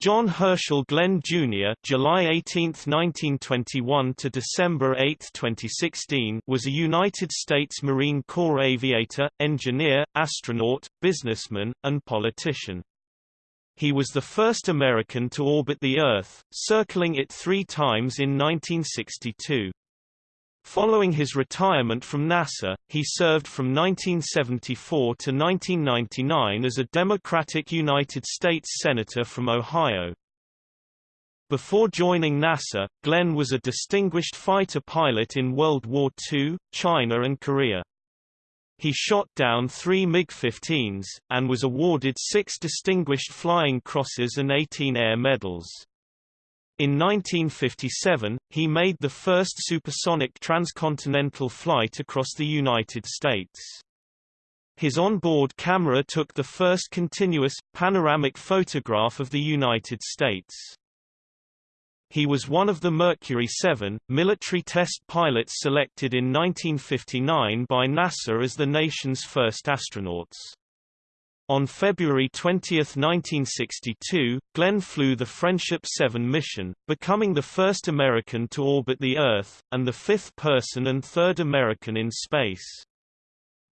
John Herschel Glenn Jr. (July 18, 1921 to December 8, 2016) was a United States Marine Corps aviator, engineer, astronaut, businessman, and politician. He was the first American to orbit the Earth, circling it three times in 1962. Following his retirement from NASA, he served from 1974 to 1999 as a Democratic United States Senator from Ohio. Before joining NASA, Glenn was a distinguished fighter pilot in World War II, China and Korea. He shot down three MiG-15s, and was awarded six Distinguished Flying Crosses and 18 Air Medals. In 1957, he made the first supersonic transcontinental flight across the United States. His onboard camera took the first continuous, panoramic photograph of the United States. He was one of the Mercury 7, military test pilots selected in 1959 by NASA as the nation's first astronauts. On February 20, 1962, Glenn flew the Friendship 7 mission, becoming the first American to orbit the Earth, and the fifth person and third American in space.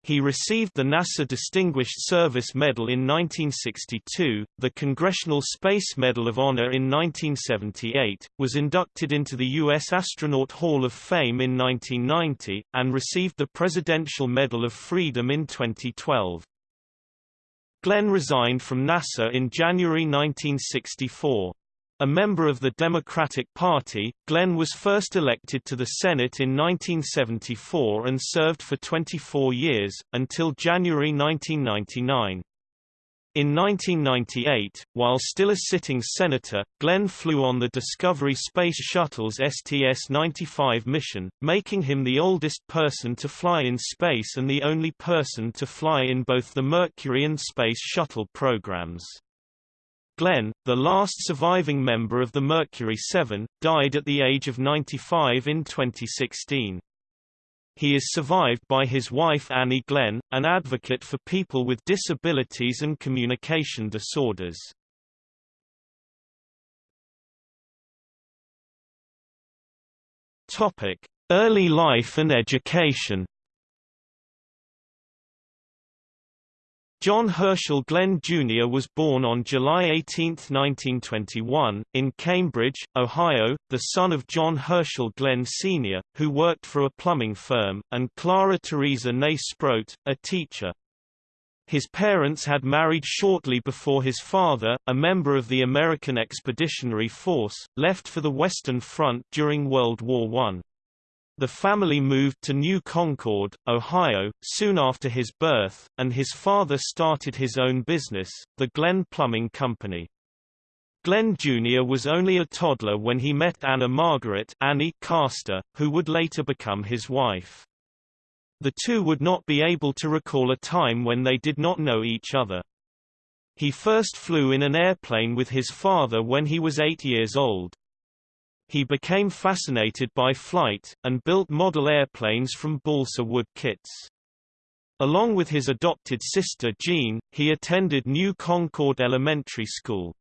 He received the NASA Distinguished Service Medal in 1962, the Congressional Space Medal of Honor in 1978, was inducted into the U.S. Astronaut Hall of Fame in 1990, and received the Presidential Medal of Freedom in 2012. Glenn resigned from NASA in January 1964. A member of the Democratic Party, Glenn was first elected to the Senate in 1974 and served for 24 years, until January 1999. In 1998, while still a sitting senator, Glenn flew on the Discovery Space Shuttle's STS-95 mission, making him the oldest person to fly in space and the only person to fly in both the Mercury and Space Shuttle programs. Glenn, the last surviving member of the Mercury 7, died at the age of 95 in 2016. He is survived by his wife Annie Glenn, an advocate for people with disabilities and communication disorders. Topic: Early life and education. John Herschel Glenn Jr. was born on July 18, 1921, in Cambridge, Ohio, the son of John Herschel Glenn Sr., who worked for a plumbing firm, and Clara Teresa Ney Sproat, a teacher. His parents had married shortly before his father, a member of the American Expeditionary Force, left for the Western Front during World War I. The family moved to New Concord, Ohio, soon after his birth, and his father started his own business, the Glenn Plumbing Company. Glenn Jr. was only a toddler when he met Anna Margaret Annie Castor, who would later become his wife. The two would not be able to recall a time when they did not know each other. He first flew in an airplane with his father when he was eight years old. He became fascinated by flight, and built model airplanes from balsa wood kits. Along with his adopted sister Jean, he attended New Concord Elementary School.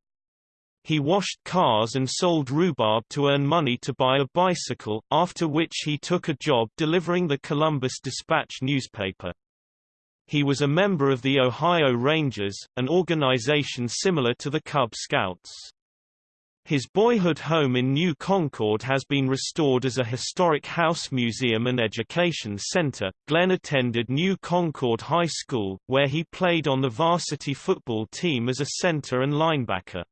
He washed cars and sold rhubarb to earn money to buy a bicycle, after which he took a job delivering the Columbus Dispatch newspaper. He was a member of the Ohio Rangers, an organization similar to the Cub Scouts. His boyhood home in New Concord has been restored as a historic house museum and education center. Glenn attended New Concord High School, where he played on the varsity football team as a center and linebacker.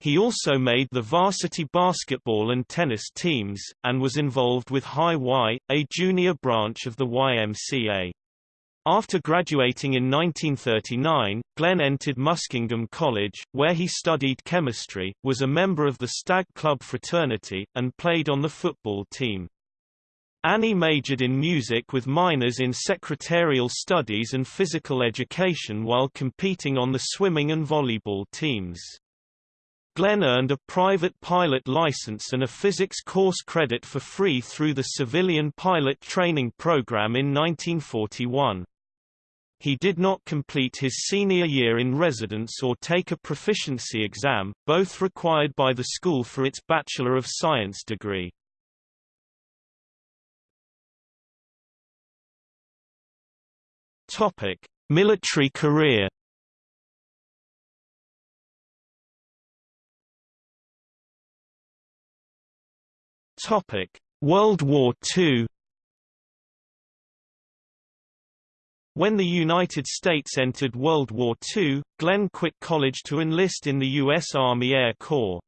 He also made the varsity basketball and tennis teams, and was involved with High Y, a junior branch of the YMCA. After graduating in 1939, Glenn entered Muskingum College, where he studied chemistry, was a member of the Stag Club fraternity, and played on the football team. Annie majored in music with minors in secretarial studies and physical education while competing on the swimming and volleyball teams. Glenn earned a private pilot license and a physics course credit for free through the Civilian Pilot Training Program in 1941. He did not complete his senior year in residence or take a proficiency exam, both required by the school for its Bachelor of Science degree. Topic: Military career. Topic: World War II. When the United States entered World War II, Glenn quit college to enlist in the U.S. Army Air Corps.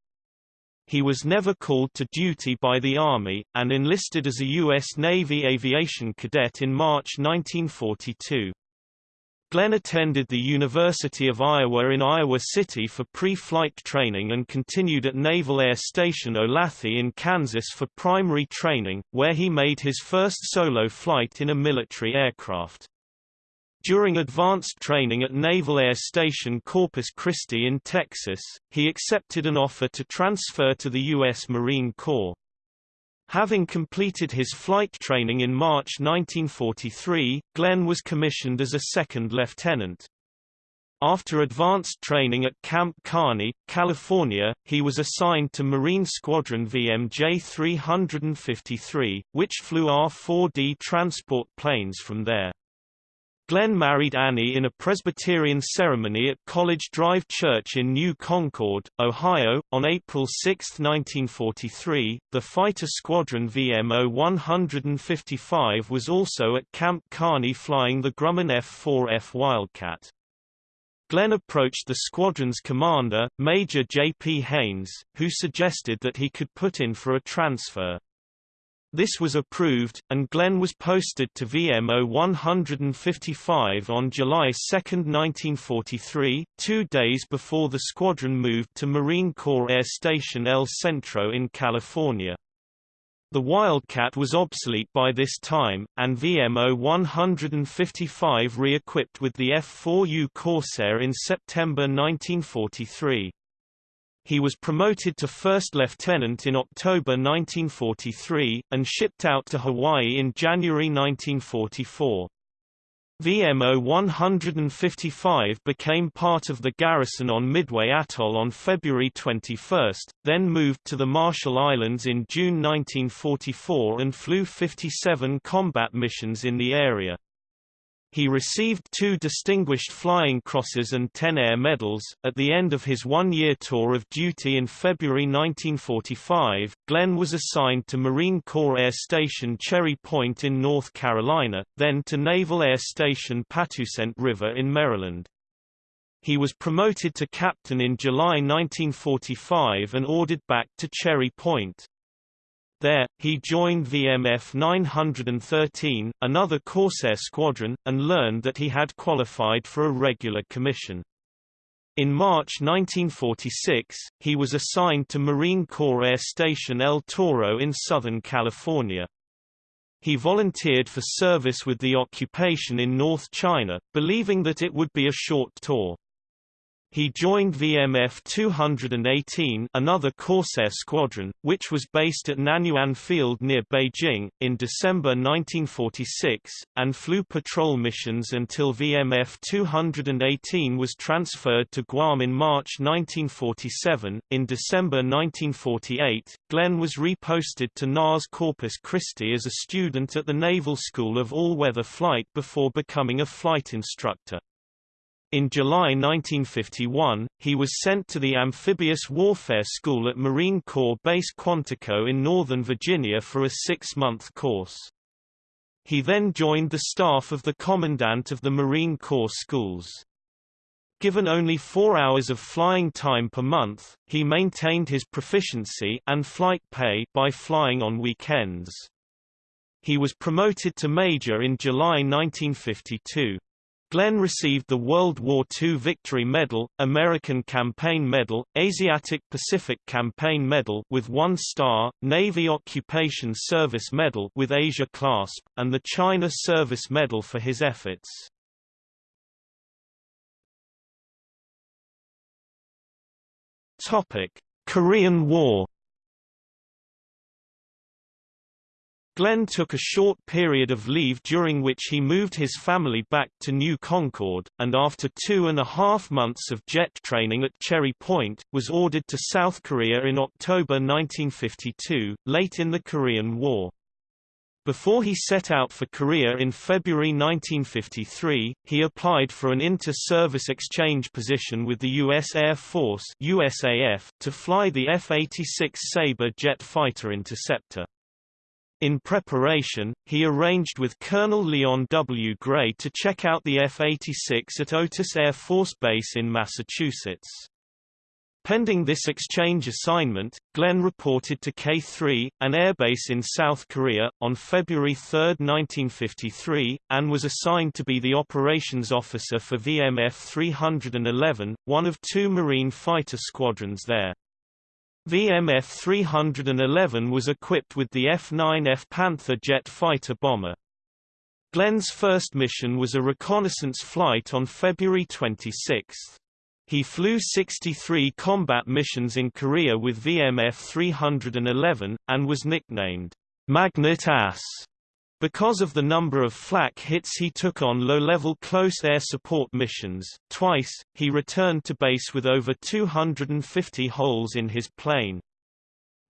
He was never called to duty by the Army, and enlisted as a U.S. Navy aviation cadet in March 1942. Glenn attended the University of Iowa in Iowa City for pre-flight training and continued at Naval Air Station Olathe in Kansas for primary training, where he made his first solo flight in a military aircraft. During advanced training at Naval Air Station Corpus Christi in Texas, he accepted an offer to transfer to the U.S. Marine Corps. Having completed his flight training in March 1943, Glenn was commissioned as a second lieutenant. After advanced training at Camp Kearny, California, he was assigned to Marine Squadron VMJ 353, which flew R-4D transport planes from there. Glenn married Annie in a Presbyterian ceremony at College Drive Church in New Concord, Ohio, on April 6, 1943. The fighter squadron VMO 155 was also at Camp Kearny flying the Grumman F-4F Wildcat. Glenn approached the squadron's commander, Major J. P. Haynes, who suggested that he could put in for a transfer. This was approved, and Glenn was posted to VMO 155 on July 2, 1943, two days before the squadron moved to Marine Corps Air Station El Centro in California. The Wildcat was obsolete by this time, and VMO 155 re-equipped with the F-4U Corsair in September 1943. He was promoted to first lieutenant in October 1943, and shipped out to Hawaii in January 1944. VMO 155 became part of the garrison on Midway Atoll on February 21, then moved to the Marshall Islands in June 1944 and flew 57 combat missions in the area. He received two Distinguished Flying Crosses and ten Air Medals. At the end of his one year tour of duty in February 1945, Glenn was assigned to Marine Corps Air Station Cherry Point in North Carolina, then to Naval Air Station Patuxent River in Maryland. He was promoted to captain in July 1945 and ordered back to Cherry Point. There, he joined VMF 913, another Corsair squadron, and learned that he had qualified for a regular commission. In March 1946, he was assigned to Marine Corps Air Station El Toro in Southern California. He volunteered for service with the occupation in North China, believing that it would be a short tour. He joined VMF 218 another Corsair squadron, which was based at Nanyuan Field near Beijing, in December 1946, and flew patrol missions until VMF 218 was transferred to Guam in March 1947. In December 1948, Glenn was reposted to NAS Corpus Christi as a student at the Naval School of All-Weather Flight before becoming a flight instructor. In July 1951, he was sent to the Amphibious Warfare School at Marine Corps Base Quantico in Northern Virginia for a six-month course. He then joined the staff of the Commandant of the Marine Corps Schools. Given only four hours of flying time per month, he maintained his proficiency and flight pay by flying on weekends. He was promoted to major in July 1952. Glenn received the World War II Victory Medal, American Campaign Medal, Asiatic Pacific Campaign Medal with one star, Navy Occupation Service Medal with Asia clasp, and the China Service Medal for his efforts. Topic: Korean War Glenn took a short period of leave during which he moved his family back to New Concord, and after two and a half months of jet training at Cherry Point, was ordered to South Korea in October 1952, late in the Korean War. Before he set out for Korea in February 1953, he applied for an inter-service exchange position with the U.S. Air Force USAF, to fly the F-86 Sabre jet fighter interceptor. In preparation, he arranged with Colonel Leon W. Gray to check out the F-86 at Otis Air Force Base in Massachusetts. Pending this exchange assignment, Glenn reported to K-3, an airbase in South Korea, on February 3, 1953, and was assigned to be the operations officer for VMF 311, one of two Marine fighter squadrons there. VMF 311 was equipped with the F-9F Panther jet fighter bomber. Glenn's first mission was a reconnaissance flight on February 26. He flew 63 combat missions in Korea with VMF 311, and was nicknamed Magnet Ass because of the number of flak hits he took on low-level close air support missions, twice, he returned to base with over 250 holes in his plane.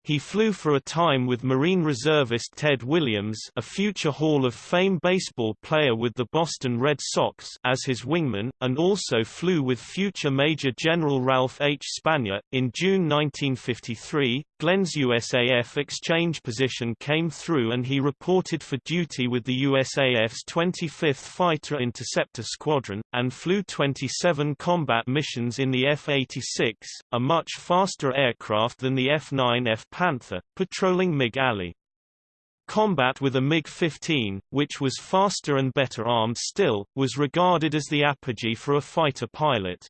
He flew for a time with Marine reservist Ted Williams a future Hall of Fame baseball player with the Boston Red Sox as his wingman, and also flew with future Major General Ralph H. Spanjer. In June 1953, Glenn's USAF exchange position came through and he reported for duty with the USAF's 25th Fighter Interceptor Squadron, and flew 27 combat missions in the F-86, a much faster aircraft than the F-9F Panther, patrolling MiG Alley. Combat with a MiG-15, which was faster and better armed still, was regarded as the apogee for a fighter pilot.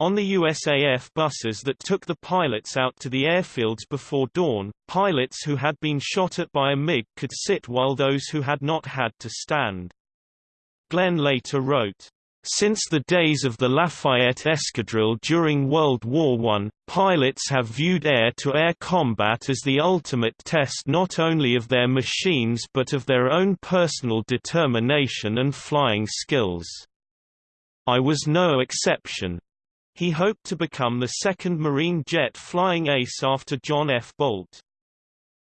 On the USAF buses that took the pilots out to the airfields before dawn, pilots who had been shot at by a MiG could sit while those who had not had to stand. Glenn later wrote, since the days of the Lafayette Escadrille during World War I, pilots have viewed air-to-air -air combat as the ultimate test not only of their machines but of their own personal determination and flying skills. I was no exception. He hoped to become the second Marine jet flying ace after John F. Bolt.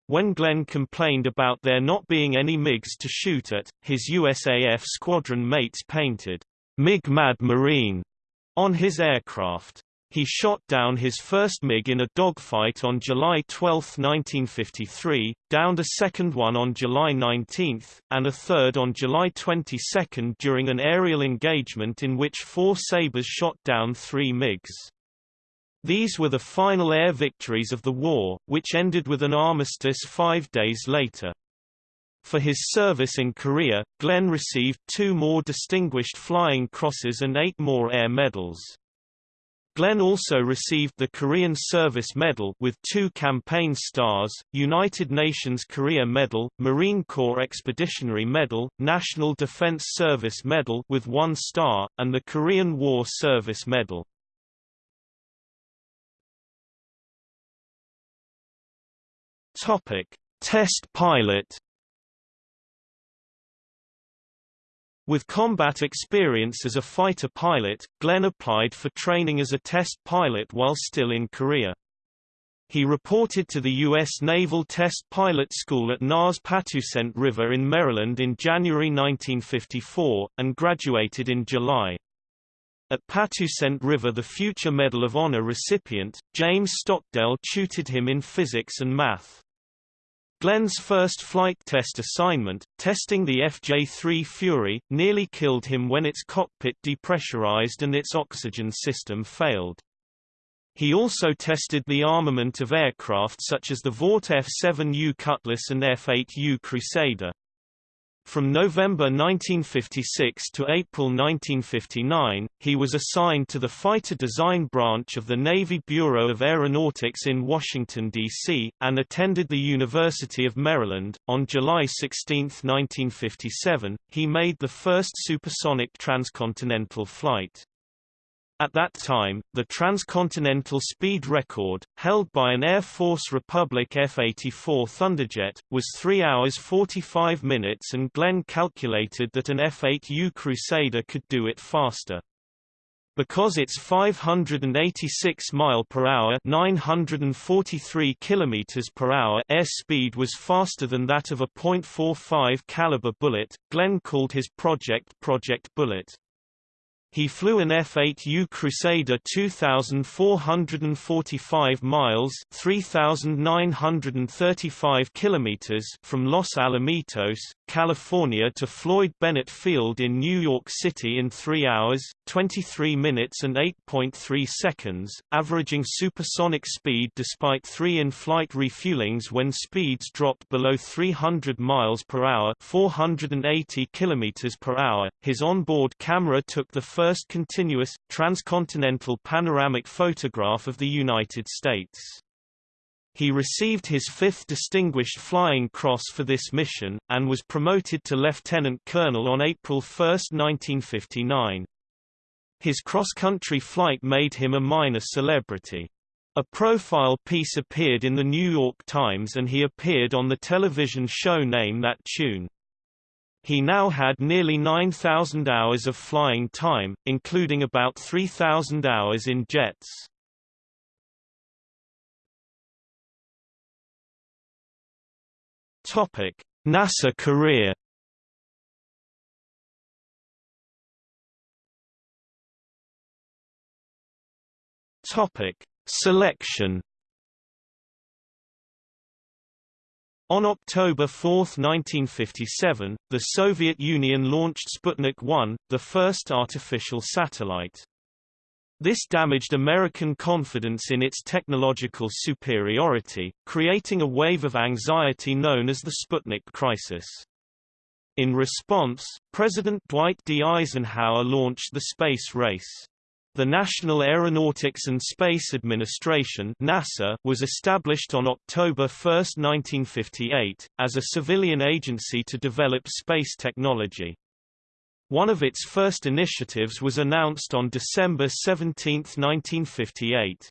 When Glenn complained about there not being any MiGs to shoot at, his USAF squadron mates painted MiG Mad Marine on his aircraft. He shot down his first MiG in a dogfight on July 12, 1953, downed a second one on July 19, and a third on July 22 during an aerial engagement in which four Sabres shot down three MiGs. These were the final air victories of the war, which ended with an armistice five days later. For his service in Korea, Glenn received two more Distinguished Flying Crosses and eight more Air Medals. Glenn also received the Korean Service Medal with two campaign stars, United Nations Korea Medal, Marine Corps Expeditionary Medal, National Defense Service Medal with one star, and the Korean War Service Medal. Topic: Test pilot With combat experience as a fighter pilot, Glenn applied for training as a test pilot while still in Korea. He reported to the U.S. Naval Test Pilot School at NAS Patuxent River in Maryland in January 1954, and graduated in July. At Patuxent River the future Medal of Honor recipient, James Stockdale tutored him in physics and math. Glenn's first flight test assignment, testing the FJ-3 Fury, nearly killed him when its cockpit depressurized and its oxygen system failed. He also tested the armament of aircraft such as the Vought F-7U Cutlass and F-8U Crusader. From November 1956 to April 1959, he was assigned to the Fighter Design Branch of the Navy Bureau of Aeronautics in Washington, D.C., and attended the University of Maryland. On July 16, 1957, he made the first supersonic transcontinental flight. At that time, the transcontinental speed record, held by an Air Force Republic F-84 Thunderjet, was 3 hours 45 minutes and Glenn calculated that an F-8U Crusader could do it faster. Because its 586 mile per hour, 943 kilometers per hour air speed was faster than that of a .45 caliber bullet, Glenn called his project Project Bullet. He flew an F-8U Crusader 2,445 miles 3,935 kilometers from Los Alamitos, California to Floyd Bennett Field in New York City in 3 hours, 23 minutes and 8.3 seconds, averaging supersonic speed despite three in-flight refuelings when speeds dropped below 300 miles per hour 480 kilometers per hour. His onboard camera took the first continuous, transcontinental panoramic photograph of the United States. He received his fifth Distinguished Flying Cross for this mission, and was promoted to lieutenant colonel on April 1, 1959. His cross-country flight made him a minor celebrity. A profile piece appeared in the New York Times and he appeared on the television show Name That Tune. He now had nearly 9,000 hours of flying time, including about 3,000 hours in jets. Topic: NASA career. Topic: Selection On October 4, 1957, the Soviet Union launched Sputnik 1, the first artificial satellite. This damaged American confidence in its technological superiority, creating a wave of anxiety known as the Sputnik crisis. In response, President Dwight D. Eisenhower launched the space race. The National Aeronautics and Space Administration NASA was established on October 1, 1958, as a civilian agency to develop space technology. One of its first initiatives was announced on December 17, 1958.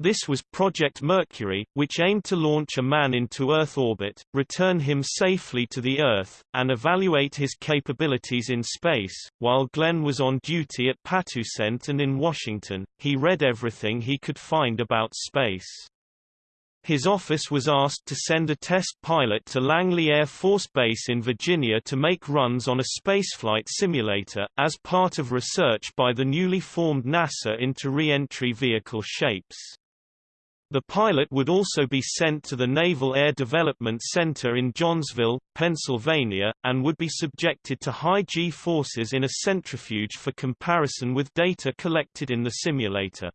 This was Project Mercury, which aimed to launch a man into Earth orbit, return him safely to the Earth, and evaluate his capabilities in space. While Glenn was on duty at Patuxent and in Washington, he read everything he could find about space. His office was asked to send a test pilot to Langley Air Force Base in Virginia to make runs on a spaceflight simulator, as part of research by the newly formed NASA into re-entry vehicle shapes. The pilot would also be sent to the Naval Air Development Center in Johnsville, Pennsylvania, and would be subjected to high G-forces in a centrifuge for comparison with data collected in the simulator.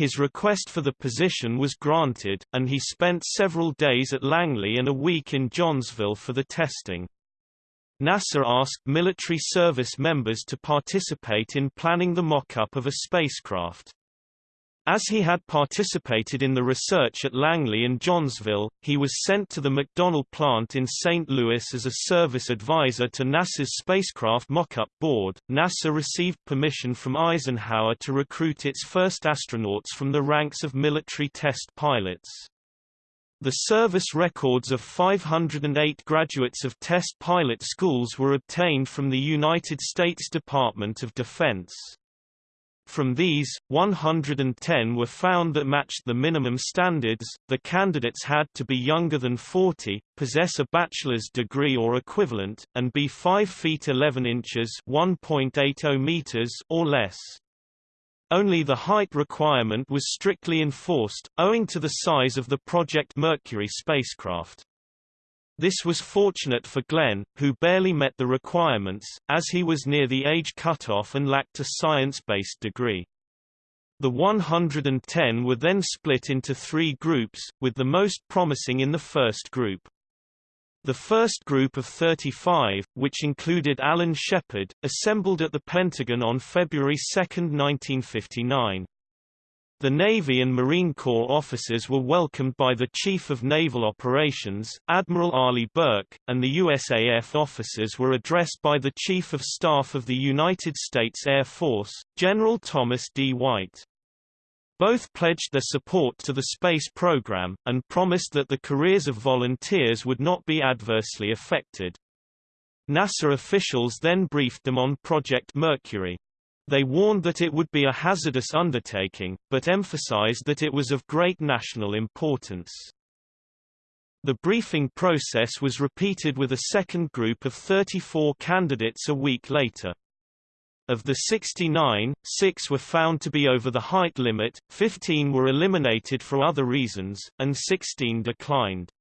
His request for the position was granted, and he spent several days at Langley and a week in Johnsville for the testing. NASA asked military service members to participate in planning the mock-up of a spacecraft. As he had participated in the research at Langley and Johnsville, he was sent to the McDonnell plant in St. Louis as a service advisor to NASA's spacecraft mock-up board. NASA received permission from Eisenhower to recruit its first astronauts from the ranks of military test pilots. The service records of 508 graduates of test pilot schools were obtained from the United States Department of Defense. From these, 110 were found that matched the minimum standards. The candidates had to be younger than 40, possess a bachelor's degree or equivalent, and be 5 feet 11 inches (1.80 meters) or less. Only the height requirement was strictly enforced, owing to the size of the Project Mercury spacecraft. This was fortunate for Glenn, who barely met the requirements, as he was near the age cutoff and lacked a science-based degree. The 110 were then split into three groups, with the most promising in the first group. The first group of 35, which included Alan Shepard, assembled at the Pentagon on February 2, 1959. The Navy and Marine Corps officers were welcomed by the Chief of Naval Operations, Admiral Arleigh Burke, and the USAF officers were addressed by the Chief of Staff of the United States Air Force, General Thomas D. White. Both pledged their support to the space program, and promised that the careers of volunteers would not be adversely affected. NASA officials then briefed them on Project Mercury. They warned that it would be a hazardous undertaking, but emphasized that it was of great national importance. The briefing process was repeated with a second group of 34 candidates a week later. Of the 69, six were found to be over the height limit, 15 were eliminated for other reasons, and 16 declined.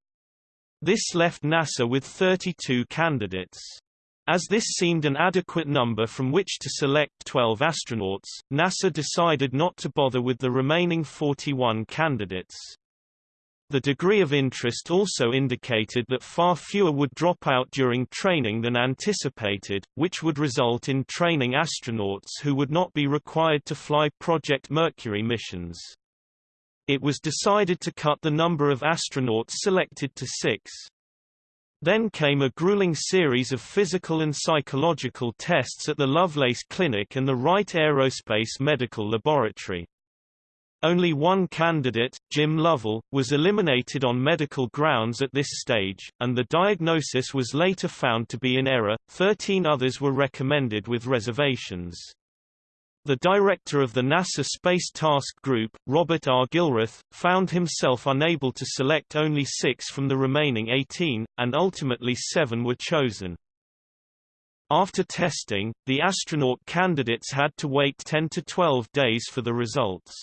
This left NASA with 32 candidates. As this seemed an adequate number from which to select 12 astronauts, NASA decided not to bother with the remaining 41 candidates. The degree of interest also indicated that far fewer would drop out during training than anticipated, which would result in training astronauts who would not be required to fly Project Mercury missions. It was decided to cut the number of astronauts selected to six. Then came a grueling series of physical and psychological tests at the Lovelace Clinic and the Wright Aerospace Medical Laboratory. Only one candidate, Jim Lovell, was eliminated on medical grounds at this stage, and the diagnosis was later found to be in error. Thirteen others were recommended with reservations. The director of the NASA Space Task Group, Robert R. Gilruth, found himself unable to select only six from the remaining 18, and ultimately seven were chosen. After testing, the astronaut candidates had to wait 10 to 12 days for the results.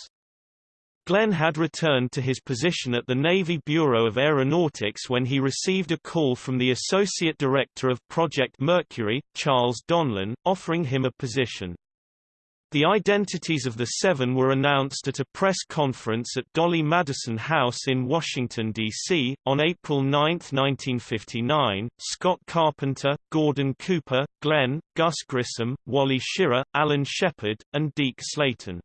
Glenn had returned to his position at the Navy Bureau of Aeronautics when he received a call from the Associate Director of Project Mercury, Charles Donlan, offering him a position. The identities of the seven were announced at a press conference at Dolly Madison House in Washington, D.C., on April 9, 1959. Scott Carpenter, Gordon Cooper, Glenn, Gus Grissom, Wally Schirra, Alan Shepard, and Deke Slayton.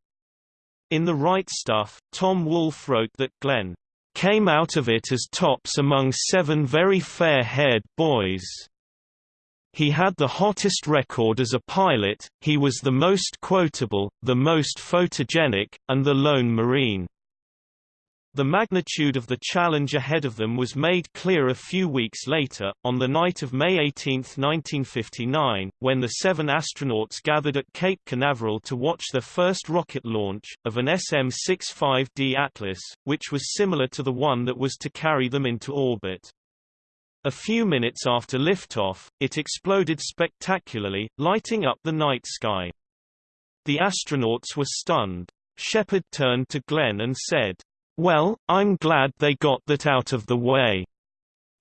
In The Right Stuff, Tom Wolfe wrote that Glenn came out of it as tops among seven very fair-haired boys. He had the hottest record as a pilot, he was the most quotable, the most photogenic, and the lone Marine. The magnitude of the challenge ahead of them was made clear a few weeks later, on the night of May 18, 1959, when the seven astronauts gathered at Cape Canaveral to watch their first rocket launch, of an SM-65D Atlas, which was similar to the one that was to carry them into orbit. A few minutes after liftoff, it exploded spectacularly, lighting up the night sky. The astronauts were stunned. Shepard turned to Glenn and said, well, I'm glad they got that out of the way.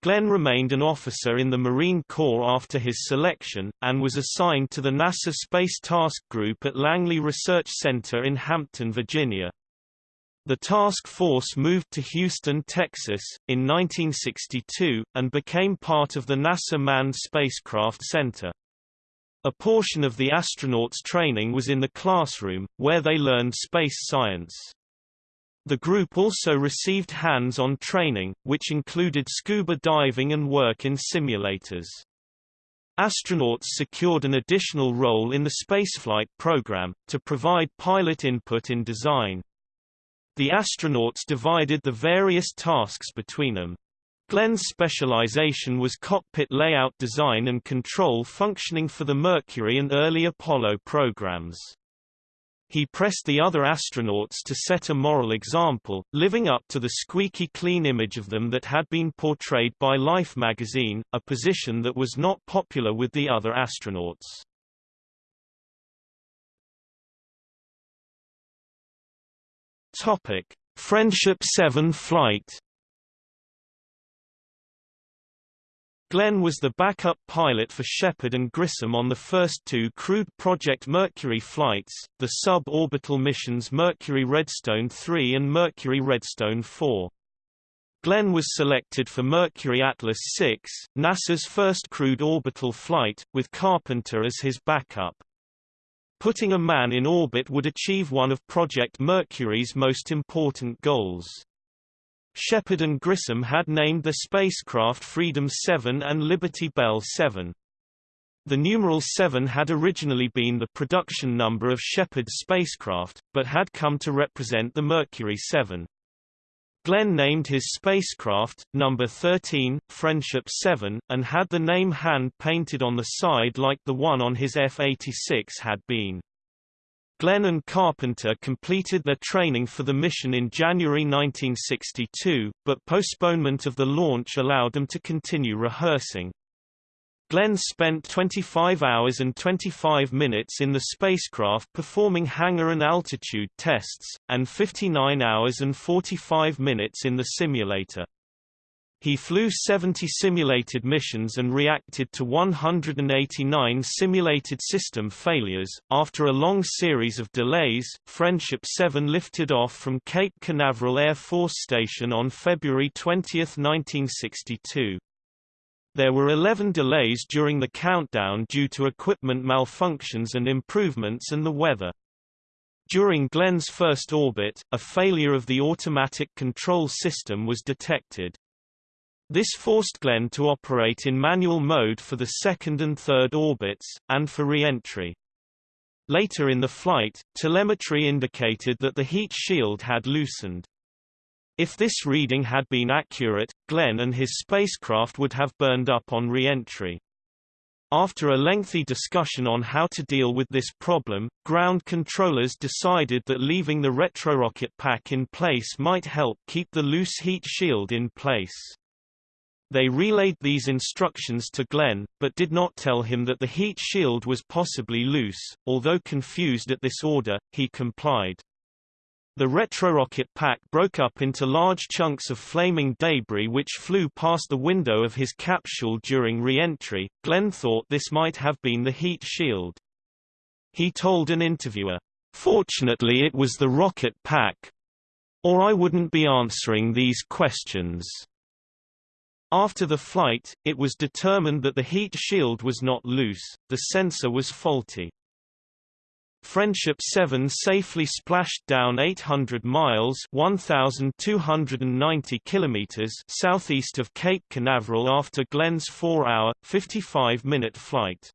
Glenn remained an officer in the Marine Corps after his selection, and was assigned to the NASA Space Task Group at Langley Research Center in Hampton, Virginia. The task force moved to Houston, Texas, in 1962, and became part of the NASA Manned Spacecraft Center. A portion of the astronauts' training was in the classroom, where they learned space science. The group also received hands-on training, which included scuba diving and work in simulators. Astronauts secured an additional role in the spaceflight program, to provide pilot input in design. The astronauts divided the various tasks between them. Glenn's specialization was cockpit layout design and control functioning for the Mercury and early Apollo programs. He pressed the other astronauts to set a moral example, living up to the squeaky clean image of them that had been portrayed by Life magazine, a position that was not popular with the other astronauts. Topic: Friendship 7 flight Glenn was the backup pilot for Shepard and Grissom on the first two crewed Project Mercury flights, the sub-orbital missions Mercury Redstone 3 and Mercury Redstone 4. Glenn was selected for Mercury Atlas 6, NASA's first crewed orbital flight, with Carpenter as his backup. Putting a man in orbit would achieve one of Project Mercury's most important goals. Shepard and Grissom had named the spacecraft Freedom 7 and Liberty Bell 7. The numeral 7 had originally been the production number of Shepard's spacecraft, but had come to represent the Mercury 7. Glenn named his spacecraft, number 13, Friendship 7, and had the name hand-painted on the side like the one on his F-86 had been. Glenn and Carpenter completed their training for the mission in January 1962, but postponement of the launch allowed them to continue rehearsing. Glenn spent 25 hours and 25 minutes in the spacecraft performing hangar and altitude tests, and 59 hours and 45 minutes in the simulator. He flew 70 simulated missions and reacted to 189 simulated system failures. After a long series of delays, Friendship 7 lifted off from Cape Canaveral Air Force Station on February 20, 1962. There were 11 delays during the countdown due to equipment malfunctions and improvements and the weather. During Glenn's first orbit, a failure of the automatic control system was detected. This forced Glenn to operate in manual mode for the second and third orbits, and for re-entry. Later in the flight, telemetry indicated that the heat shield had loosened. If this reading had been accurate, Glenn and his spacecraft would have burned up on re-entry. After a lengthy discussion on how to deal with this problem, ground controllers decided that leaving the retrorocket pack in place might help keep the loose heat shield in place. They relayed these instructions to Glenn, but did not tell him that the heat shield was possibly loose. Although confused at this order, he complied. The retrorocket pack broke up into large chunks of flaming debris which flew past the window of his capsule during re-entry. Glenn thought this might have been the heat shield. He told an interviewer, "Fortunately it was the rocket pack. Or I wouldn't be answering these questions." After the flight, it was determined that the heat shield was not loose, the sensor was faulty. Friendship 7 safely splashed down 800 miles 1,290 kilometers southeast of Cape Canaveral after Glenn's 4-hour, 55-minute flight.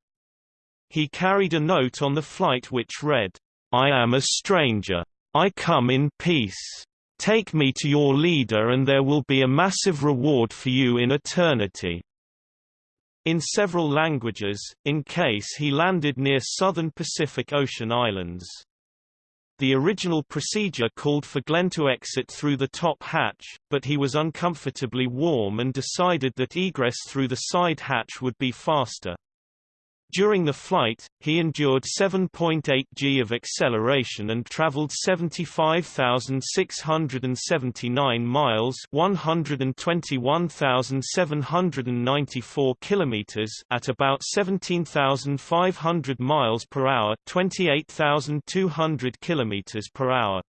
He carried a note on the flight which read, I am a stranger. I come in peace. Take me to your leader and there will be a massive reward for you in eternity in several languages, in case he landed near southern Pacific Ocean islands. The original procedure called for Glenn to exit through the top hatch, but he was uncomfortably warm and decided that egress through the side hatch would be faster. During the flight, he endured 7.8 g of acceleration and traveled 75,679 miles, 121,794 kilometers at about 17,500 miles per hour, 28,200 kilometers per hour.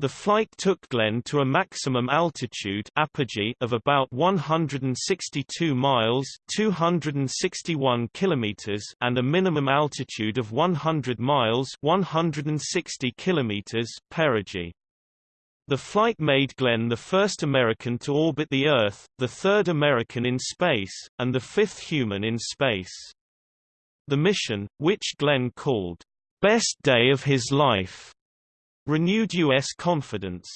The flight took Glenn to a maximum altitude apogee of about 162 miles 261 kilometers and a minimum altitude of 100 miles 160 kilometers perigee. The flight made Glenn the first American to orbit the Earth, the third American in space, and the fifth human in space. The mission, which Glenn called, "...best day of his life," renewed U.S. confidence.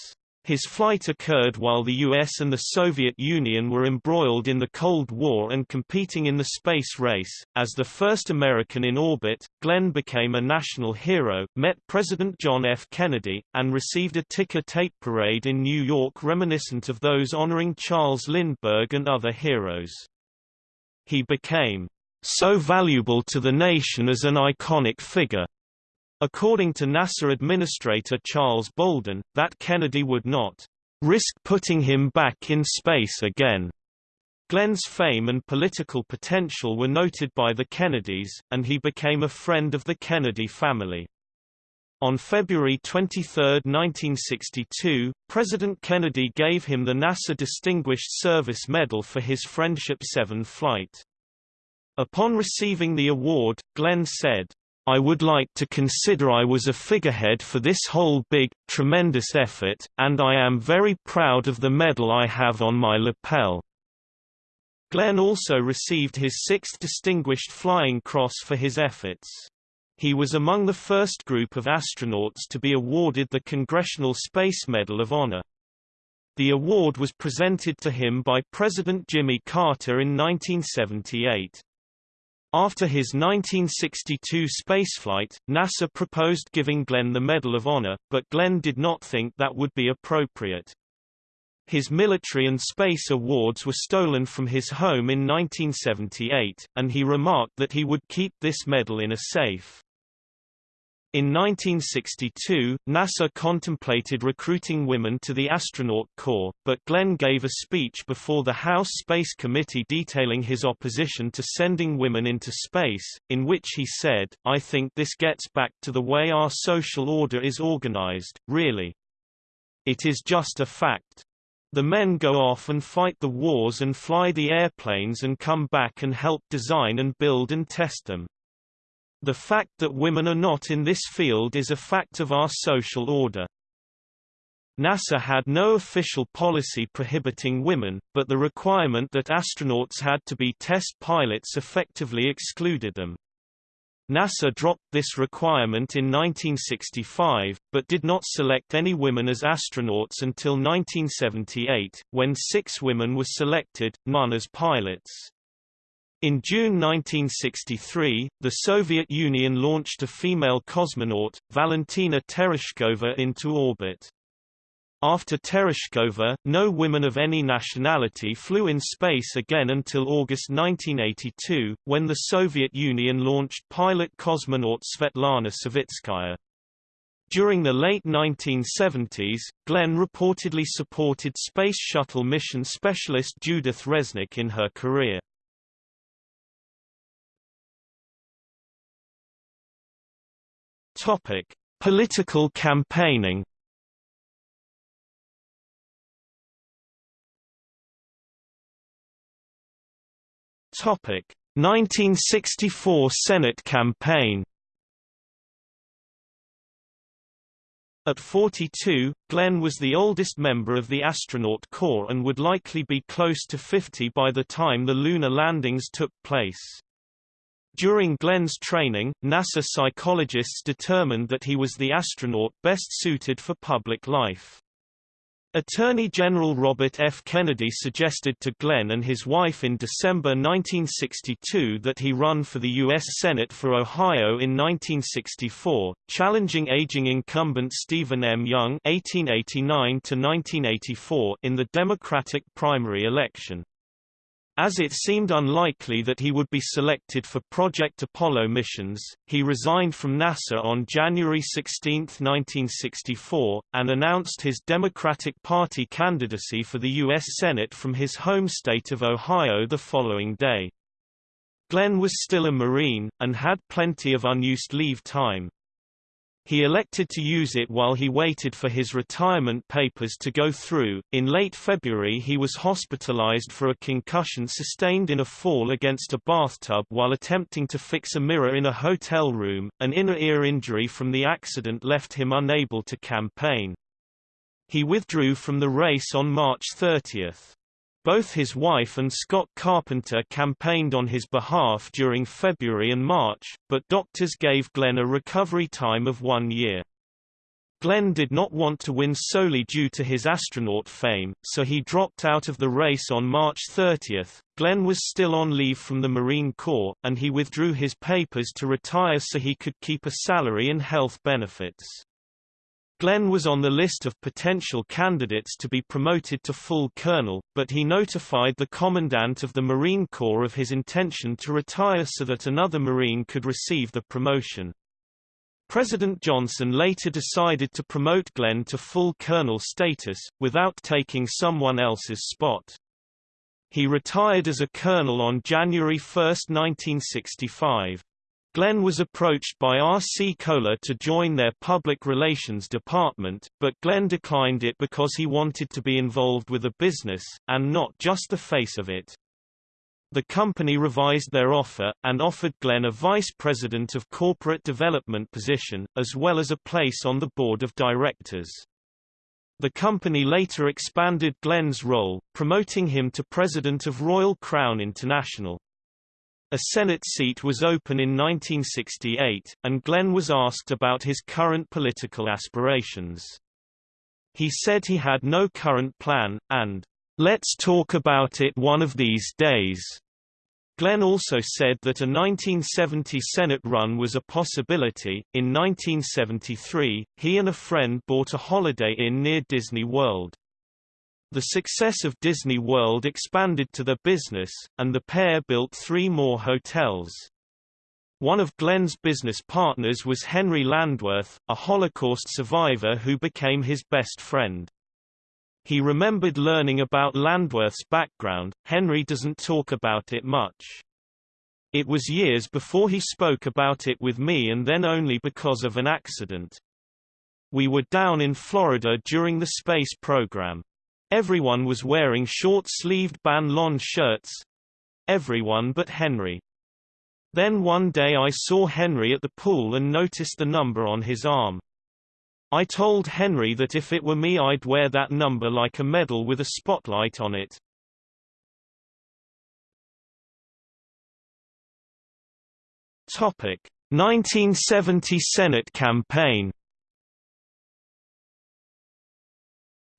His flight occurred while the US and the Soviet Union were embroiled in the Cold War and competing in the space race. As the first American in orbit, Glenn became a national hero, met President John F. Kennedy, and received a ticker tape parade in New York reminiscent of those honoring Charles Lindbergh and other heroes. He became so valuable to the nation as an iconic figure According to NASA Administrator Charles Bolden, that Kennedy would not risk putting him back in space again. Glenn's fame and political potential were noted by the Kennedys, and he became a friend of the Kennedy family. On February 23, 1962, President Kennedy gave him the NASA Distinguished Service Medal for his Friendship 7 flight. Upon receiving the award, Glenn said, I would like to consider I was a figurehead for this whole big, tremendous effort, and I am very proud of the medal I have on my lapel. Glenn also received his sixth Distinguished Flying Cross for his efforts. He was among the first group of astronauts to be awarded the Congressional Space Medal of Honor. The award was presented to him by President Jimmy Carter in 1978. After his 1962 spaceflight, NASA proposed giving Glenn the Medal of Honor, but Glenn did not think that would be appropriate. His military and space awards were stolen from his home in 1978, and he remarked that he would keep this medal in a safe. In 1962, NASA contemplated recruiting women to the astronaut corps, but Glenn gave a speech before the House Space Committee detailing his opposition to sending women into space, in which he said, I think this gets back to the way our social order is organized, really. It is just a fact. The men go off and fight the wars and fly the airplanes and come back and help design and build and test them. The fact that women are not in this field is a fact of our social order. NASA had no official policy prohibiting women, but the requirement that astronauts had to be test pilots effectively excluded them. NASA dropped this requirement in 1965, but did not select any women as astronauts until 1978, when six women were selected, none as pilots. In June 1963, the Soviet Union launched a female cosmonaut, Valentina Tereshkova into orbit. After Tereshkova, no women of any nationality flew in space again until August 1982, when the Soviet Union launched pilot cosmonaut Svetlana Savitskaya. During the late 1970s, Glenn reportedly supported Space Shuttle mission specialist Judith Resnik in her career. Topic: Political campaigning Topic: 1964 Senate campaign. At 42, Glenn was the oldest member of the astronaut corps and would likely be close to 50 by the time the lunar landings took place. During Glenn's training, NASA psychologists determined that he was the astronaut best suited for public life. Attorney General Robert F. Kennedy suggested to Glenn and his wife in December 1962 that he run for the U.S. Senate for Ohio in 1964, challenging aging incumbent Stephen M. Young (1889–1984) in the Democratic primary election. As it seemed unlikely that he would be selected for Project Apollo missions, he resigned from NASA on January 16, 1964, and announced his Democratic Party candidacy for the U.S. Senate from his home state of Ohio the following day. Glenn was still a Marine, and had plenty of unused leave time. He elected to use it while he waited for his retirement papers to go through. In late February, he was hospitalized for a concussion sustained in a fall against a bathtub while attempting to fix a mirror in a hotel room. An inner ear injury from the accident left him unable to campaign. He withdrew from the race on March 30. Both his wife and Scott Carpenter campaigned on his behalf during February and March, but doctors gave Glenn a recovery time of one year. Glenn did not want to win solely due to his astronaut fame, so he dropped out of the race on March 30. Glenn was still on leave from the Marine Corps, and he withdrew his papers to retire so he could keep a salary and health benefits. Glenn was on the list of potential candidates to be promoted to full colonel, but he notified the commandant of the Marine Corps of his intention to retire so that another Marine could receive the promotion. President Johnson later decided to promote Glenn to full colonel status, without taking someone else's spot. He retired as a colonel on January 1, 1965. Glenn was approached by R.C. Cola to join their public relations department, but Glenn declined it because he wanted to be involved with a business, and not just the face of it. The company revised their offer, and offered Glenn a vice president of corporate development position, as well as a place on the board of directors. The company later expanded Glenn's role, promoting him to president of Royal Crown International. A Senate seat was open in 1968, and Glenn was asked about his current political aspirations. He said he had no current plan, and, "...let's talk about it one of these days." Glenn also said that a 1970 Senate run was a possibility. In 1973, he and a friend bought a Holiday Inn near Disney World. The success of Disney World expanded to the business, and the pair built three more hotels. One of Glenn's business partners was Henry Landwirth, a Holocaust survivor who became his best friend. He remembered learning about Landwirth's background, Henry doesn't talk about it much. It was years before he spoke about it with me and then only because of an accident. We were down in Florida during the space program. Everyone was wearing short-sleeved Ban shirts. Everyone but Henry. Then one day I saw Henry at the pool and noticed the number on his arm. I told Henry that if it were me I'd wear that number like a medal with a spotlight on it. Topic: 1970 Senate campaign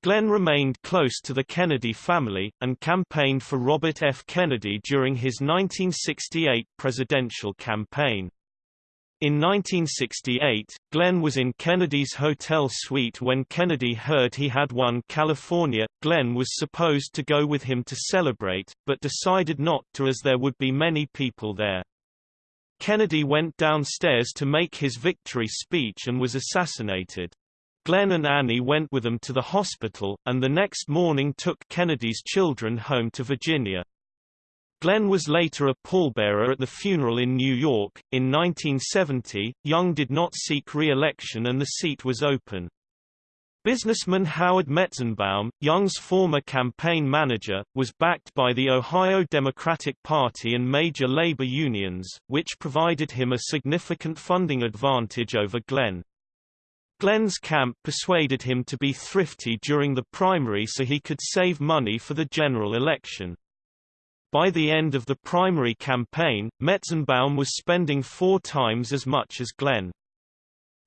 Glenn remained close to the Kennedy family, and campaigned for Robert F. Kennedy during his 1968 presidential campaign. In 1968, Glenn was in Kennedy's hotel suite when Kennedy heard he had won California. Glenn was supposed to go with him to celebrate, but decided not to as there would be many people there. Kennedy went downstairs to make his victory speech and was assassinated. Glenn and Annie went with them to the hospital, and the next morning took Kennedy's children home to Virginia. Glenn was later a pallbearer at the funeral in New York. In 1970, Young did not seek re-election and the seat was open. Businessman Howard Metzenbaum, Young's former campaign manager, was backed by the Ohio Democratic Party and major labor unions, which provided him a significant funding advantage over Glenn. Glenn's camp persuaded him to be thrifty during the primary so he could save money for the general election. By the end of the primary campaign, Metzenbaum was spending four times as much as Glenn.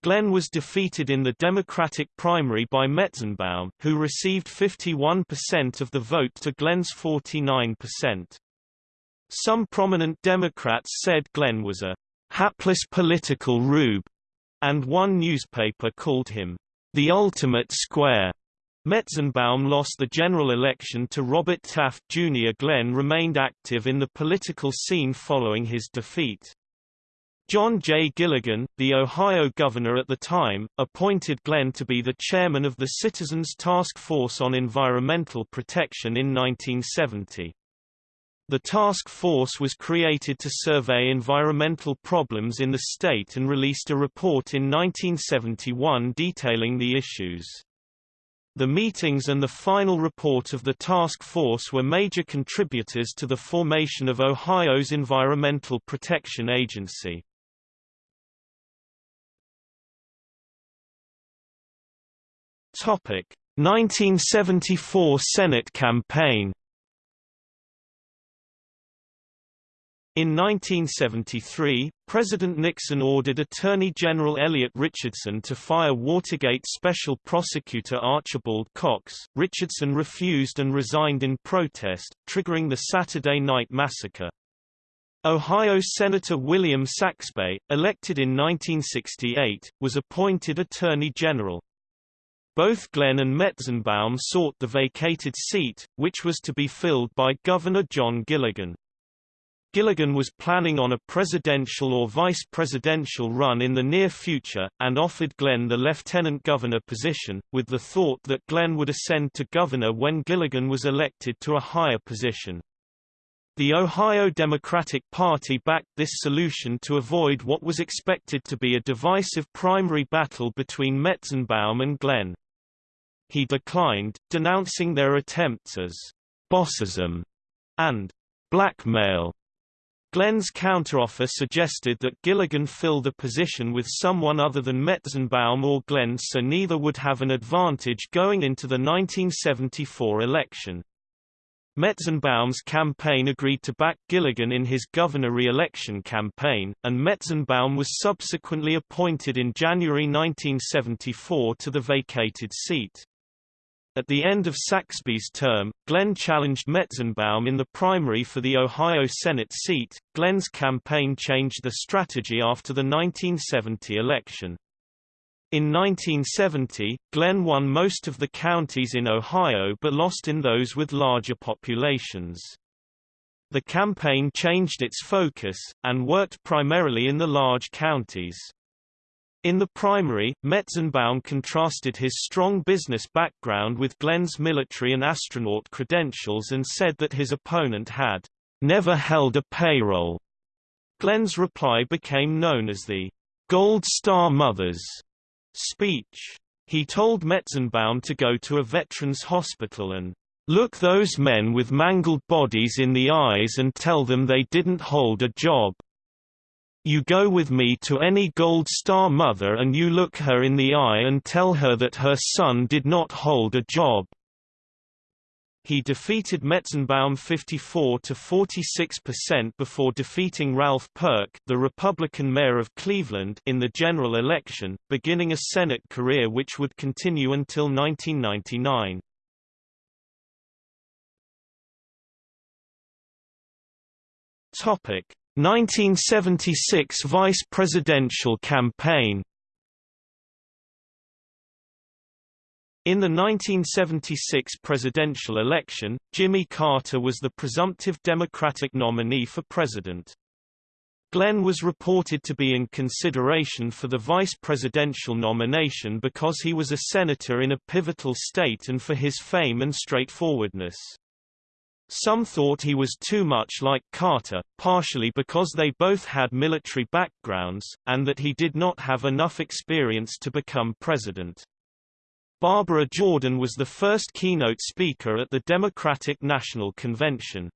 Glenn was defeated in the Democratic primary by Metzenbaum, who received 51% of the vote to Glenn's 49%. Some prominent Democrats said Glenn was a hapless political rube and one newspaper called him the ultimate square. Metzenbaum lost the general election to Robert Taft Jr. Glenn remained active in the political scene following his defeat. John J. Gilligan, the Ohio governor at the time, appointed Glenn to be the chairman of the Citizens Task Force on Environmental Protection in 1970. The task force was created to survey environmental problems in the state and released a report in 1971 detailing the issues. The meetings and the final report of the task force were major contributors to the formation of Ohio's Environmental Protection Agency. Topic: 1974 Senate campaign In 1973, President Nixon ordered Attorney General Elliot Richardson to fire Watergate Special Prosecutor Archibald Cox. Richardson refused and resigned in protest, triggering the Saturday Night Massacre. Ohio Senator William Saxbe, elected in 1968, was appointed Attorney General. Both Glenn and Metzenbaum sought the vacated seat, which was to be filled by Governor John Gilligan. Gilligan was planning on a presidential or vice-presidential run in the near future, and offered Glenn the lieutenant governor position, with the thought that Glenn would ascend to governor when Gilligan was elected to a higher position. The Ohio Democratic Party backed this solution to avoid what was expected to be a divisive primary battle between Metzenbaum and Glenn. He declined, denouncing their attempts as «bossism» and «blackmail» Glenn's counteroffer suggested that Gilligan fill the position with someone other than Metzenbaum or Glenn so neither would have an advantage going into the 1974 election. Metzenbaum's campaign agreed to back Gilligan in his governor re-election campaign, and Metzenbaum was subsequently appointed in January 1974 to the vacated seat. At the end of Saxbe's term, Glenn challenged Metzenbaum in the primary for the Ohio Senate seat. Glenn's campaign changed the strategy after the 1970 election. In 1970, Glenn won most of the counties in Ohio but lost in those with larger populations. The campaign changed its focus, and worked primarily in the large counties. In the primary, Metzenbaum contrasted his strong business background with Glenn's military and astronaut credentials and said that his opponent had never held a payroll. Glenn's reply became known as the Gold Star Mothers speech. He told Metzenbaum to go to a veterans hospital and look those men with mangled bodies in the eyes and tell them they didn't hold a job. You go with me to any Gold Star mother and you look her in the eye and tell her that her son did not hold a job. He defeated Metzenbaum 54 to 46% before defeating Ralph Perk, the Republican mayor of Cleveland, in the general election, beginning a Senate career which would continue until 1999. Topic: 1976 vice presidential campaign In the 1976 presidential election, Jimmy Carter was the presumptive Democratic nominee for president. Glenn was reported to be in consideration for the vice presidential nomination because he was a senator in a pivotal state and for his fame and straightforwardness. Some thought he was too much like Carter, partially because they both had military backgrounds, and that he did not have enough experience to become president. Barbara Jordan was the first keynote speaker at the Democratic National Convention.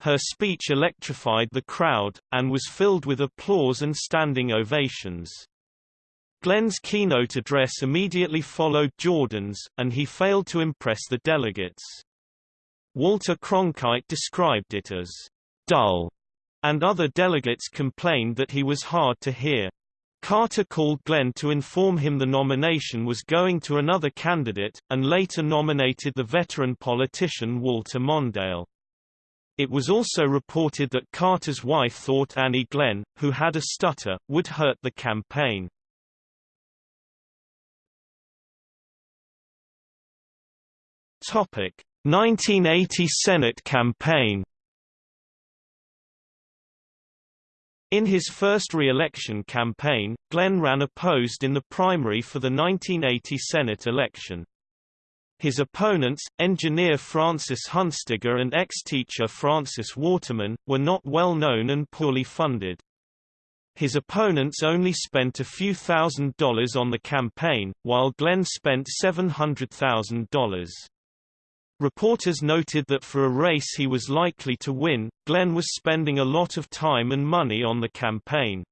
Her speech electrified the crowd, and was filled with applause and standing ovations. Glenn's keynote address immediately followed Jordan's, and he failed to impress the delegates. Walter Cronkite described it as dull, and other delegates complained that he was hard to hear. Carter called Glenn to inform him the nomination was going to another candidate, and later nominated the veteran politician Walter Mondale. It was also reported that Carter's wife thought Annie Glenn, who had a stutter, would hurt the campaign. Topic: 1980 Senate campaign In his first re-election campaign, Glenn ran opposed in the primary for the 1980 Senate election. His opponents, engineer Francis Hunstiger and ex-teacher Francis Waterman, were not well known and poorly funded. His opponents only spent a few thousand dollars on the campaign, while Glenn spent $700,000. Reporters noted that for a race he was likely to win, Glenn was spending a lot of time and money on the campaign.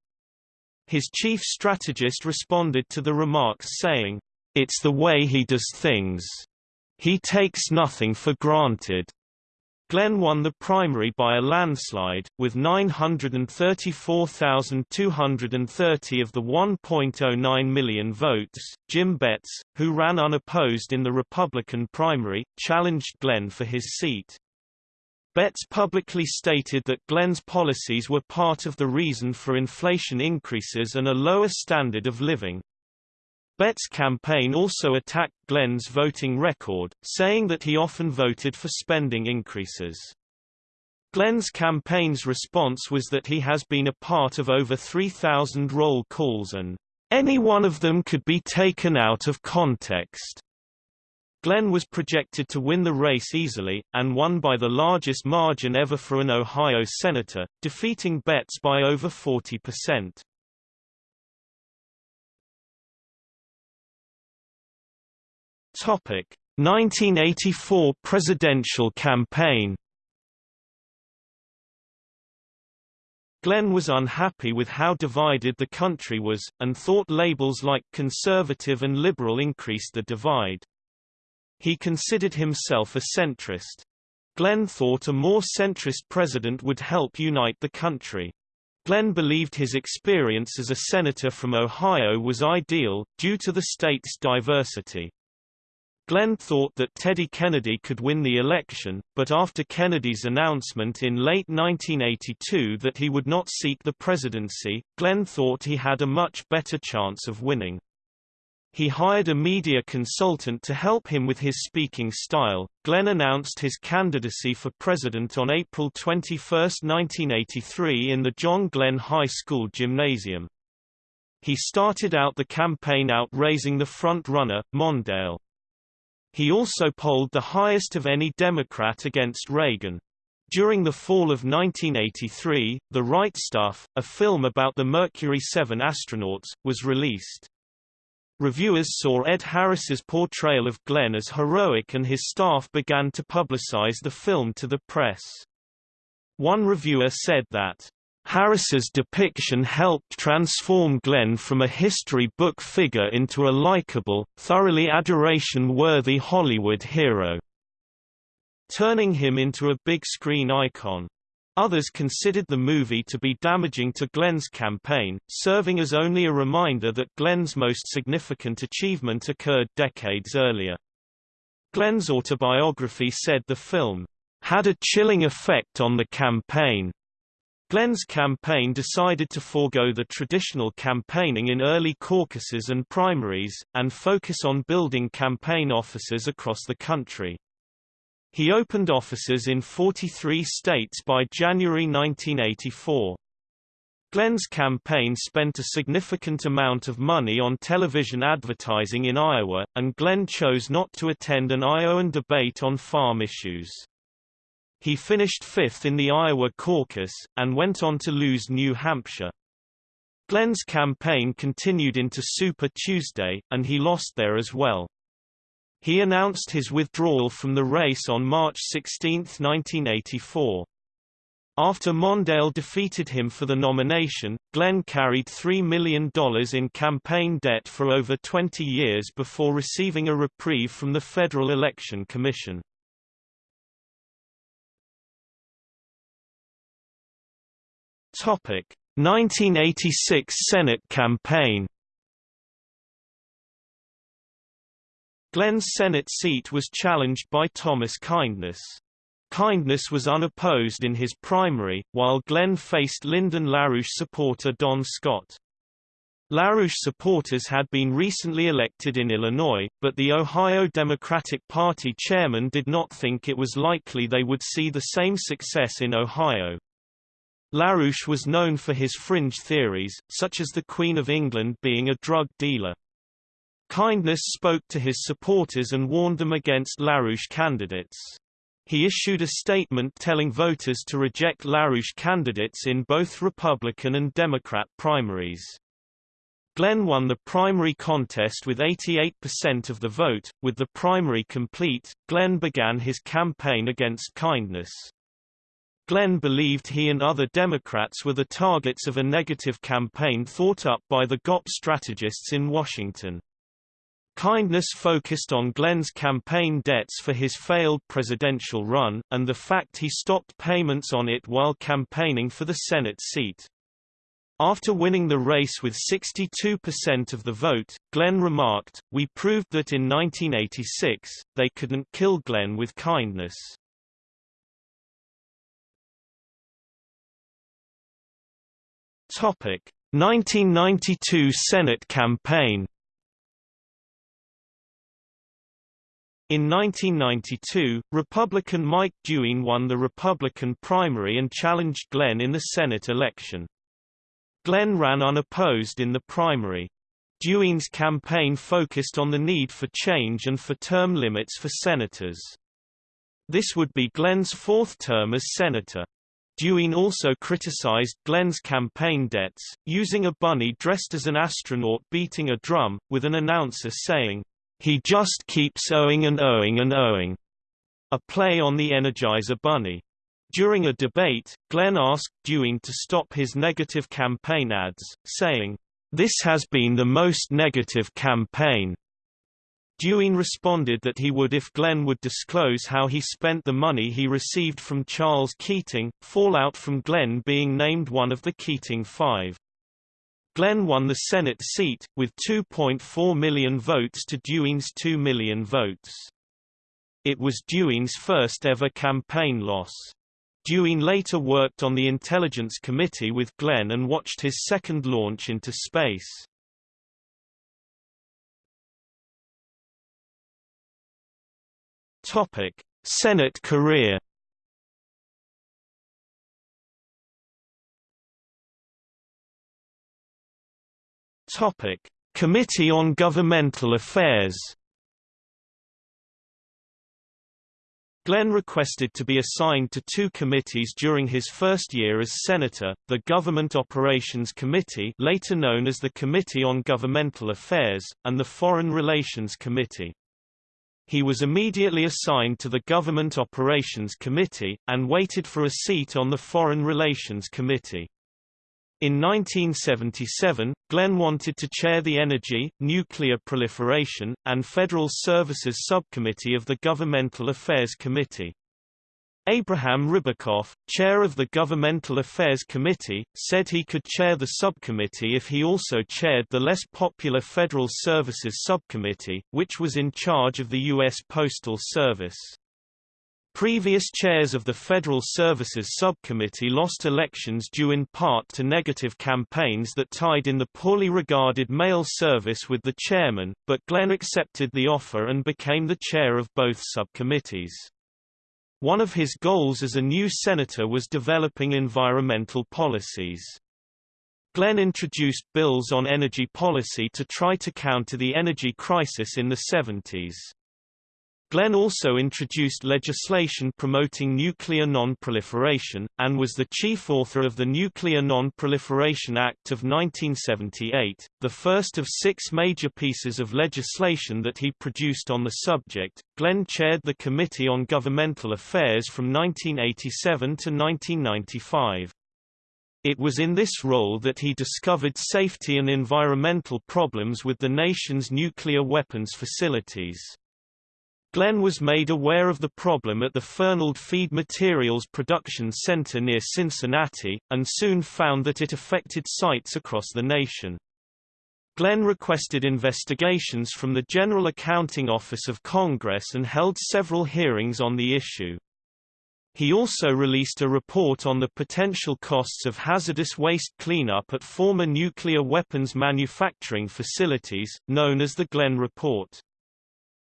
His chief strategist responded to the remarks saying, It's the way he does things. He takes nothing for granted. Glenn won the primary by a landslide, with 934,230 of the 1.09 million votes. Jim Betts, who ran unopposed in the Republican primary, challenged Glenn for his seat. Betts publicly stated that Glenn's policies were part of the reason for inflation increases and a lower standard of living. Betts' campaign also attacked Glenn's voting record, saying that he often voted for spending increases. Glenn's campaign's response was that he has been a part of over 3,000 roll calls and, "...any one of them could be taken out of context." Glenn was projected to win the race easily, and won by the largest margin ever for an Ohio senator, defeating Betts by over 40%. Topic: 1984 presidential campaign. Glenn was unhappy with how divided the country was, and thought labels like conservative and liberal increased the divide. He considered himself a centrist. Glenn thought a more centrist president would help unite the country. Glenn believed his experience as a senator from Ohio was ideal, due to the state's diversity. Glenn thought that Teddy Kennedy could win the election, but after Kennedy's announcement in late 1982 that he would not seek the presidency, Glenn thought he had a much better chance of winning. He hired a media consultant to help him with his speaking style. Glenn announced his candidacy for president on April 21, 1983 in the John Glenn High School gymnasium. He started out the campaign outraising the front-runner, Mondale. He also polled the highest of any Democrat against Reagan. During the fall of 1983, The Right Stuff, a film about the Mercury 7 astronauts, was released. Reviewers saw Ed Harris's portrayal of Glenn as heroic and his staff began to publicize the film to the press. One reviewer said that Harris's depiction helped transform Glenn from a history book figure into a likable, thoroughly adoration-worthy Hollywood hero, turning him into a big-screen icon. Others considered the movie to be damaging to Glenn's campaign, serving as only a reminder that Glenn's most significant achievement occurred decades earlier. Glenn's autobiography said the film had a chilling effect on the campaign, Glenn's campaign decided to forego the traditional campaigning in early caucuses and primaries, and focus on building campaign offices across the country. He opened offices in 43 states by January 1984. Glenn's campaign spent a significant amount of money on television advertising in Iowa, and Glenn chose not to attend an Iowan debate on farm issues. He finished fifth in the Iowa caucus, and went on to lose New Hampshire. Glenn's campaign continued into Super Tuesday, and he lost there as well. He announced his withdrawal from the race on March 16, 1984. After Mondale defeated him for the nomination, Glenn carried $3 million in campaign debt for over 20 years before receiving a reprieve from the Federal Election Commission. Topic: 1986 Senate campaign. Glenn's Senate seat was challenged by Thomas Kindness. Kindness was unopposed in his primary, while Glenn faced Lyndon LaRouche supporter Don Scott. LaRouche supporters had been recently elected in Illinois, but the Ohio Democratic Party chairman did not think it was likely they would see the same success in Ohio. LaRouche was known for his fringe theories, such as the Queen of England being a drug dealer. Kindness spoke to his supporters and warned them against LaRouche candidates. He issued a statement telling voters to reject LaRouche candidates in both Republican and Democrat primaries. Glenn won the primary contest with 88% of the vote. With the primary complete, Glenn began his campaign against kindness. Glenn believed he and other Democrats were the targets of a negative campaign thought up by the GOP strategists in Washington. Kindness focused on Glenn's campaign debts for his failed presidential run, and the fact he stopped payments on it while campaigning for the Senate seat. After winning the race with 62% of the vote, Glenn remarked, We proved that in 1986, they couldn't kill Glenn with kindness. Topic: 1992 Senate campaign. In 1992, Republican Mike DeWine won the Republican primary and challenged Glenn in the Senate election. Glenn ran unopposed in the primary. DeWine's campaign focused on the need for change and for term limits for senators. This would be Glenn's fourth term as senator. DeWine also criticized Glenn's campaign debts, using a bunny dressed as an astronaut beating a drum, with an announcer saying, "'He just keeps owing and owing and owing'", a play on the Energizer Bunny. During a debate, Glenn asked DeWine to stop his negative campaign ads, saying, "This has been the most negative campaign." DeWine responded that he would if Glenn would disclose how he spent the money he received from Charles Keating, fallout from Glenn being named one of the Keating Five. Glenn won the Senate seat, with 2.4 million votes to DeWine's 2 million votes. It was DeWine's first ever campaign loss. DeWine later worked on the Intelligence Committee with Glenn and watched his second launch into space. Topic: Senate career. Topic: Committee on Governmental Affairs. Glenn requested to be assigned to two committees during his first year as senator, the Government Operations Committee later known as the Committee on Governmental Affairs, and the Foreign Relations Committee. He was immediately assigned to the Government Operations Committee, and waited for a seat on the Foreign Relations Committee. In 1977, Glenn wanted to chair the Energy, Nuclear Proliferation, and Federal Services Subcommittee of the Governmental Affairs Committee. Abraham Ribicoff, chair of the Governmental Affairs Committee, said he could chair the subcommittee if he also chaired the less popular Federal Services Subcommittee, which was in charge of the U.S. Postal Service. Previous chairs of the Federal Services Subcommittee lost elections due in part to negative campaigns that tied in the poorly regarded mail service with the chairman, but Glenn accepted the offer and became the chair of both subcommittees. One of his goals as a new senator was developing environmental policies. Glenn introduced bills on energy policy to try to counter the energy crisis in the 70s. Glenn also introduced legislation promoting nuclear non-proliferation, and was the chief author of the Nuclear Non-Proliferation Act of 1978, the first of six major pieces of legislation that he produced on the subject. Glenn chaired the Committee on Governmental Affairs from 1987 to 1995. It was in this role that he discovered safety and environmental problems with the nation's nuclear weapons facilities. Glenn was made aware of the problem at the Fernald Feed Materials Production Center near Cincinnati, and soon found that it affected sites across the nation. Glenn requested investigations from the General Accounting Office of Congress and held several hearings on the issue. He also released a report on the potential costs of hazardous waste cleanup at former nuclear weapons manufacturing facilities, known as the Glenn Report.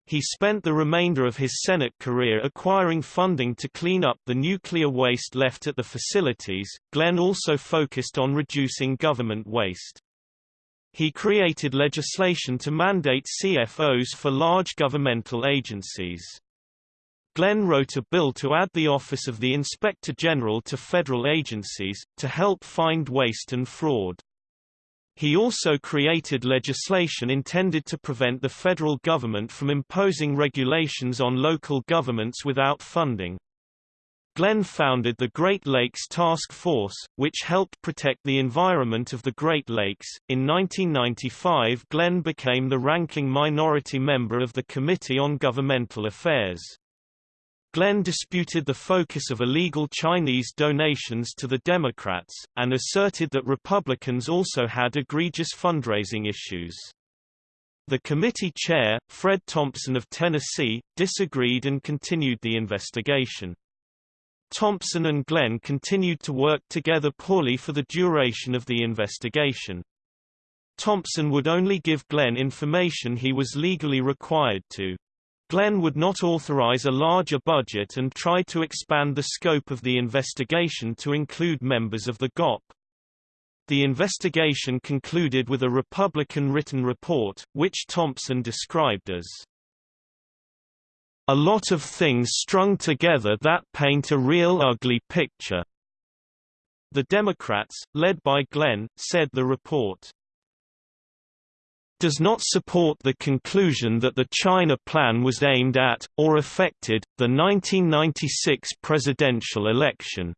He spent the remainder of his Senate career acquiring funding to clean up the nuclear waste left at the facilities. Glenn also focused on reducing government waste. He created legislation to mandate CFOs for large governmental agencies. Glenn wrote a bill to add the Office of the Inspector General to federal agencies, to help find waste and fraud. He also created legislation intended to prevent the federal government from imposing regulations on local governments without funding. Glenn founded the Great Lakes Task Force, which helped protect the environment of the Great Lakes. In 1995, Glenn became the ranking minority member of the Committee on Governmental Affairs. Glenn disputed the focus of illegal Chinese donations to the Democrats, and asserted that Republicans also had egregious fundraising issues. The committee chair, Fred Thompson of Tennessee, disagreed and continued the investigation. Thompson and Glenn continued to work together poorly for the duration of the investigation. Thompson would only give Glenn information he was legally required to. Glenn would not authorize a larger budget and tried to expand the scope of the investigation to include members of the GOP. The investigation concluded with a Republican written report, which Thompson described as a lot of things strung together that paint a real ugly picture. The Democrats, led by Glenn, said the report does not support the conclusion that the China Plan was aimed at, or affected, the 1996 presidential election.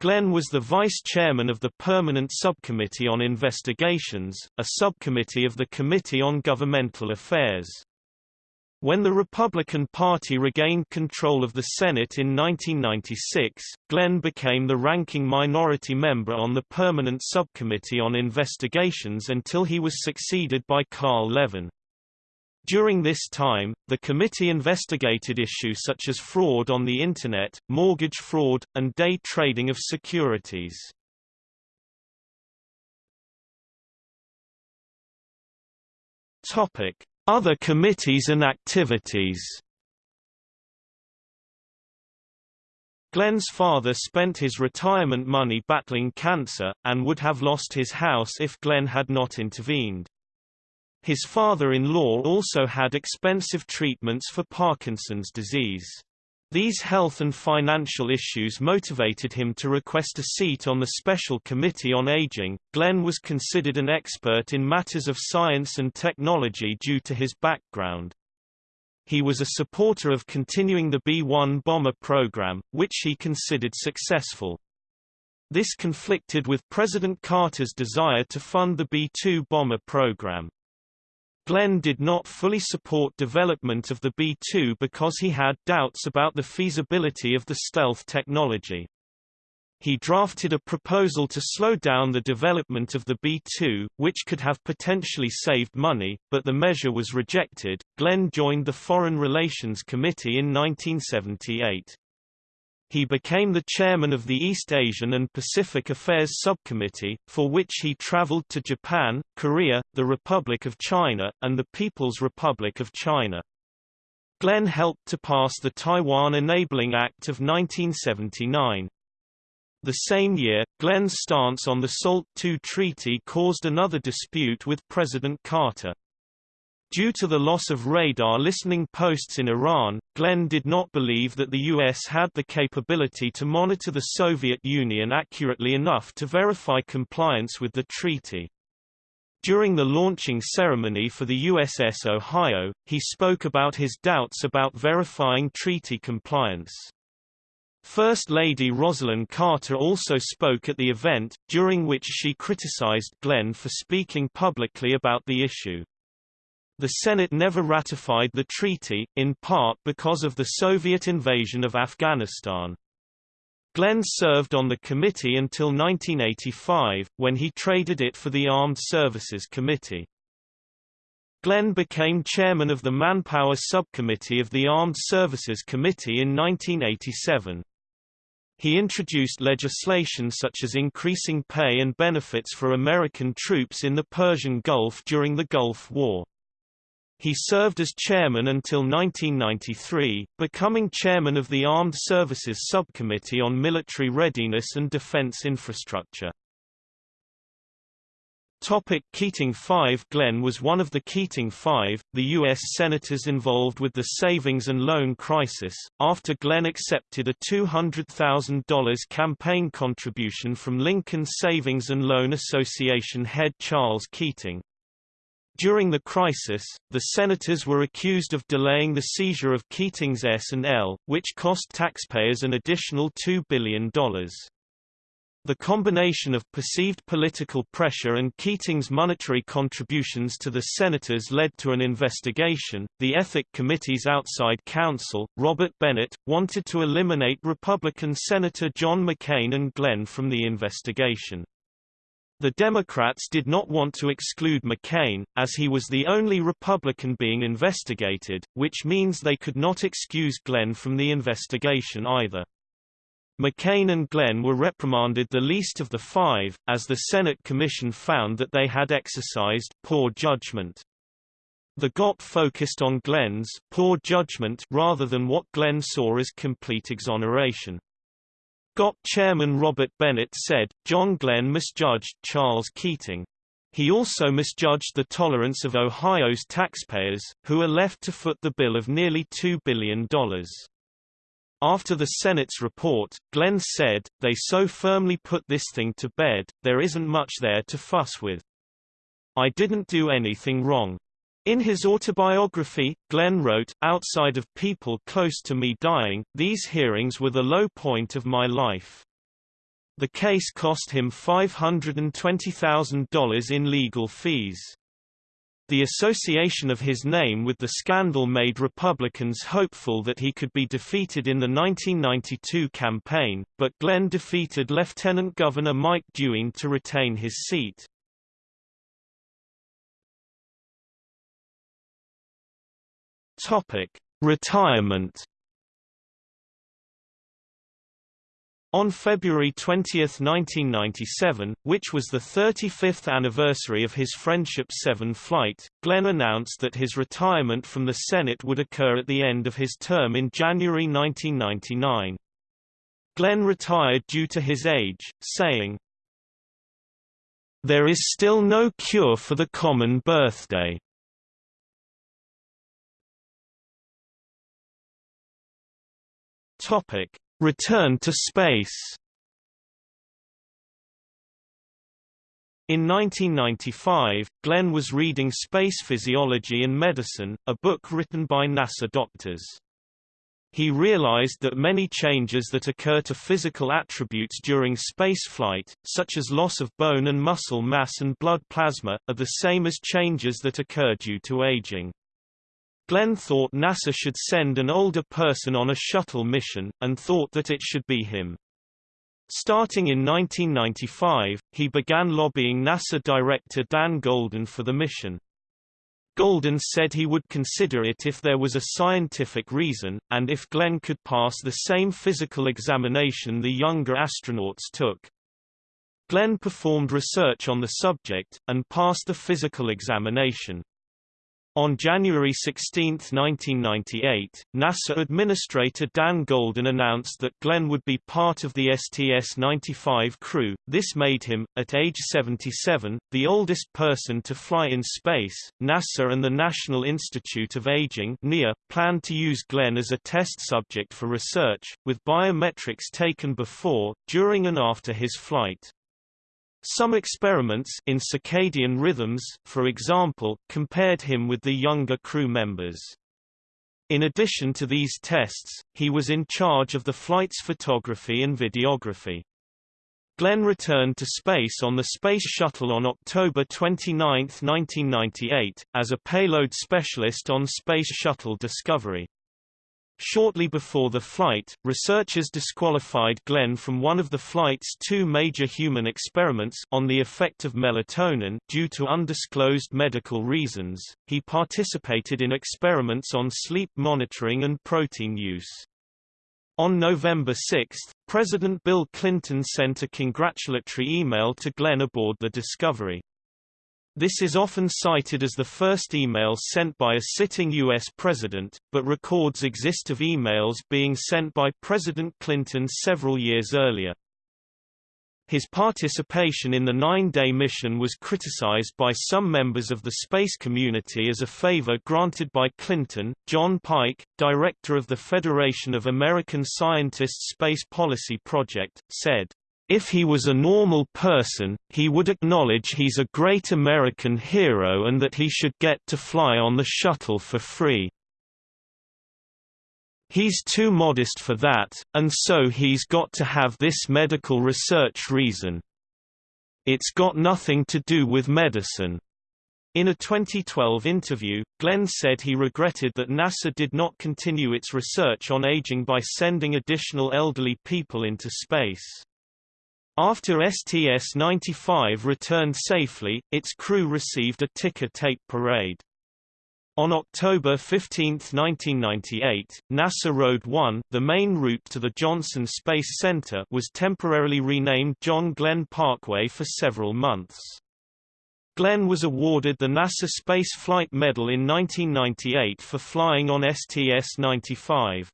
Glenn was the vice chairman of the Permanent Subcommittee on Investigations, a subcommittee of the Committee on Governmental Affairs. When the Republican Party regained control of the Senate in 1996, Glenn became the ranking minority member on the Permanent Subcommittee on Investigations until he was succeeded by Carl Levin. During this time, the committee investigated issues such as fraud on the Internet, mortgage fraud, and day trading of securities. Topic: other committees and activities Glenn's father spent his retirement money battling cancer, and would have lost his house if Glenn had not intervened. His father-in-law also had expensive treatments for Parkinson's disease. These health and financial issues motivated him to request a seat on the Special Committee on Aging. Glenn was considered an expert in matters of science and technology due to his background. He was a supporter of continuing the B-1 bomber program, which he considered successful. This conflicted with President Carter's desire to fund the B-2 bomber program. Glenn did not fully support development of the B-2 because he had doubts about the feasibility of the stealth technology. He drafted a proposal to slow down the development of the B-2, which could have potentially saved money, but the measure was rejected. Glenn joined the Foreign Relations Committee in 1978. He became the chairman of the East Asian and Pacific Affairs Subcommittee, for which he traveled to Japan, Korea, the Republic of China, and the People's Republic of China. Glenn helped to pass the Taiwan Enabling Act of 1979. The same year, Glenn's stance on the SALT II treaty caused another dispute with President Carter. Due to the loss of radar listening posts in Iran, Glenn did not believe that the U.S. had the capability to monitor the Soviet Union accurately enough to verify compliance with the treaty. During the launching ceremony for the USS Ohio, he spoke about his doubts about verifying treaty compliance. First Lady Rosalynn Carter also spoke at the event, during which she criticized Glenn for speaking publicly about the issue. The Senate never ratified the treaty, in part because of the Soviet invasion of Afghanistan. Glenn served on the committee until 1985, when he traded it for the Armed Services Committee. Glenn became chairman of the Manpower Subcommittee of the Armed Services Committee in 1987. He introduced legislation such as increasing pay and benefits for American troops in the Persian Gulf during the Gulf War. He served as chairman until 1993, becoming chairman of the Armed Services Subcommittee on Military Readiness and Defense Infrastructure. Topic Keating 5 Glenn was one of the Keating Five, the U.S. senators involved with the savings and loan crisis, after Glenn accepted a $200,000 campaign contribution from Lincoln Savings and Loan Association head Charles Keating. During the crisis, the senators were accused of delaying the seizure of Keating's S&L, which cost taxpayers an additional $2 billion. The combination of perceived political pressure and Keating's monetary contributions to the senators led to an investigation. The Ethic Committee's outside counsel, Robert Bennett, wanted to eliminate Republican Senator John McCain and Glenn from the investigation. The Democrats did not want to exclude McCain, as he was the only Republican being investigated, which means they could not excuse Glenn from the investigation either. McCain and Glenn were reprimanded the least of the five, as the Senate Commission found that they had exercised poor judgment. The GOP focused on Glenn's poor judgment rather than what Glenn saw as complete exoneration. GOP chairman Robert Bennett said, John Glenn misjudged Charles Keating. He also misjudged the tolerance of Ohio's taxpayers, who are left to foot the bill of nearly $2 billion. After the Senate's report, Glenn said, they so firmly put this thing to bed, there isn't much there to fuss with. I didn't do anything wrong. In his autobiography, Glenn wrote, Outside of people close to me dying, these hearings were the low point of my life. The case cost him $520,000 in legal fees. The association of his name with the scandal made Republicans hopeful that he could be defeated in the 1992 campaign, but Glenn defeated Lieutenant Governor Mike DeWine to retain his seat. Topic: Retirement. On February 20, 1997, which was the 35th anniversary of his Friendship 7 flight, Glenn announced that his retirement from the Senate would occur at the end of his term in January 1999. Glenn retired due to his age, saying, There is still no cure for the common birthday. Topic: Return to space. In 1995, Glenn was reading Space Physiology and Medicine, a book written by NASA doctors. He realized that many changes that occur to physical attributes during spaceflight, such as loss of bone and muscle mass and blood plasma, are the same as changes that occur due to aging. Glenn thought NASA should send an older person on a shuttle mission, and thought that it should be him. Starting in 1995, he began lobbying NASA director Dan Goldin for the mission. Goldin said he would consider it if there was a scientific reason, and if Glenn could pass the same physical examination the younger astronauts took. Glenn performed research on the subject, and passed the physical examination. On January 16, 1998, NASA Administrator Dan Goldin announced that Glenn would be part of the STS-95 crew. This made him, at age 77, the oldest person to fly in space. NASA and the National Institute of Aging (NIA) planned to use Glenn as a test subject for research, with biometrics taken before, during and after his flight. Some experiments in circadian rhythms, for example, compared him with the younger crew members. In addition to these tests, he was in charge of the flight's photography and videography. Glenn returned to space on the Space Shuttle on October 29, 1998, as a payload specialist on Space Shuttle Discovery. Shortly before the flight, researchers disqualified Glenn from one of the flight's two major human experiments on the effect of melatonin due to undisclosed medical reasons. He participated in experiments on sleep monitoring and protein use. On November 6, President Bill Clinton sent a congratulatory email to Glenn aboard the Discovery. This is often cited as the first email sent by a sitting U.S. president, but records exist of emails being sent by President Clinton several years earlier. His participation in the nine-day mission was criticized by some members of the space community as a favor granted by Clinton. John Pike, director of the Federation of American Scientists Space Policy Project, said, if he was a normal person, he would acknowledge he's a great American hero and that he should get to fly on the shuttle for free. He's too modest for that, and so he's got to have this medical research reason. It's got nothing to do with medicine. In a 2012 interview, Glenn said he regretted that NASA did not continue its research on aging by sending additional elderly people into space. After STS-95 returned safely, its crew received a ticker tape parade. On October 15, 1998, NASA Road 1, the main route to the Johnson Space Center, was temporarily renamed John Glenn Parkway for several months. Glenn was awarded the NASA Space Flight Medal in 1998 for flying on STS-95.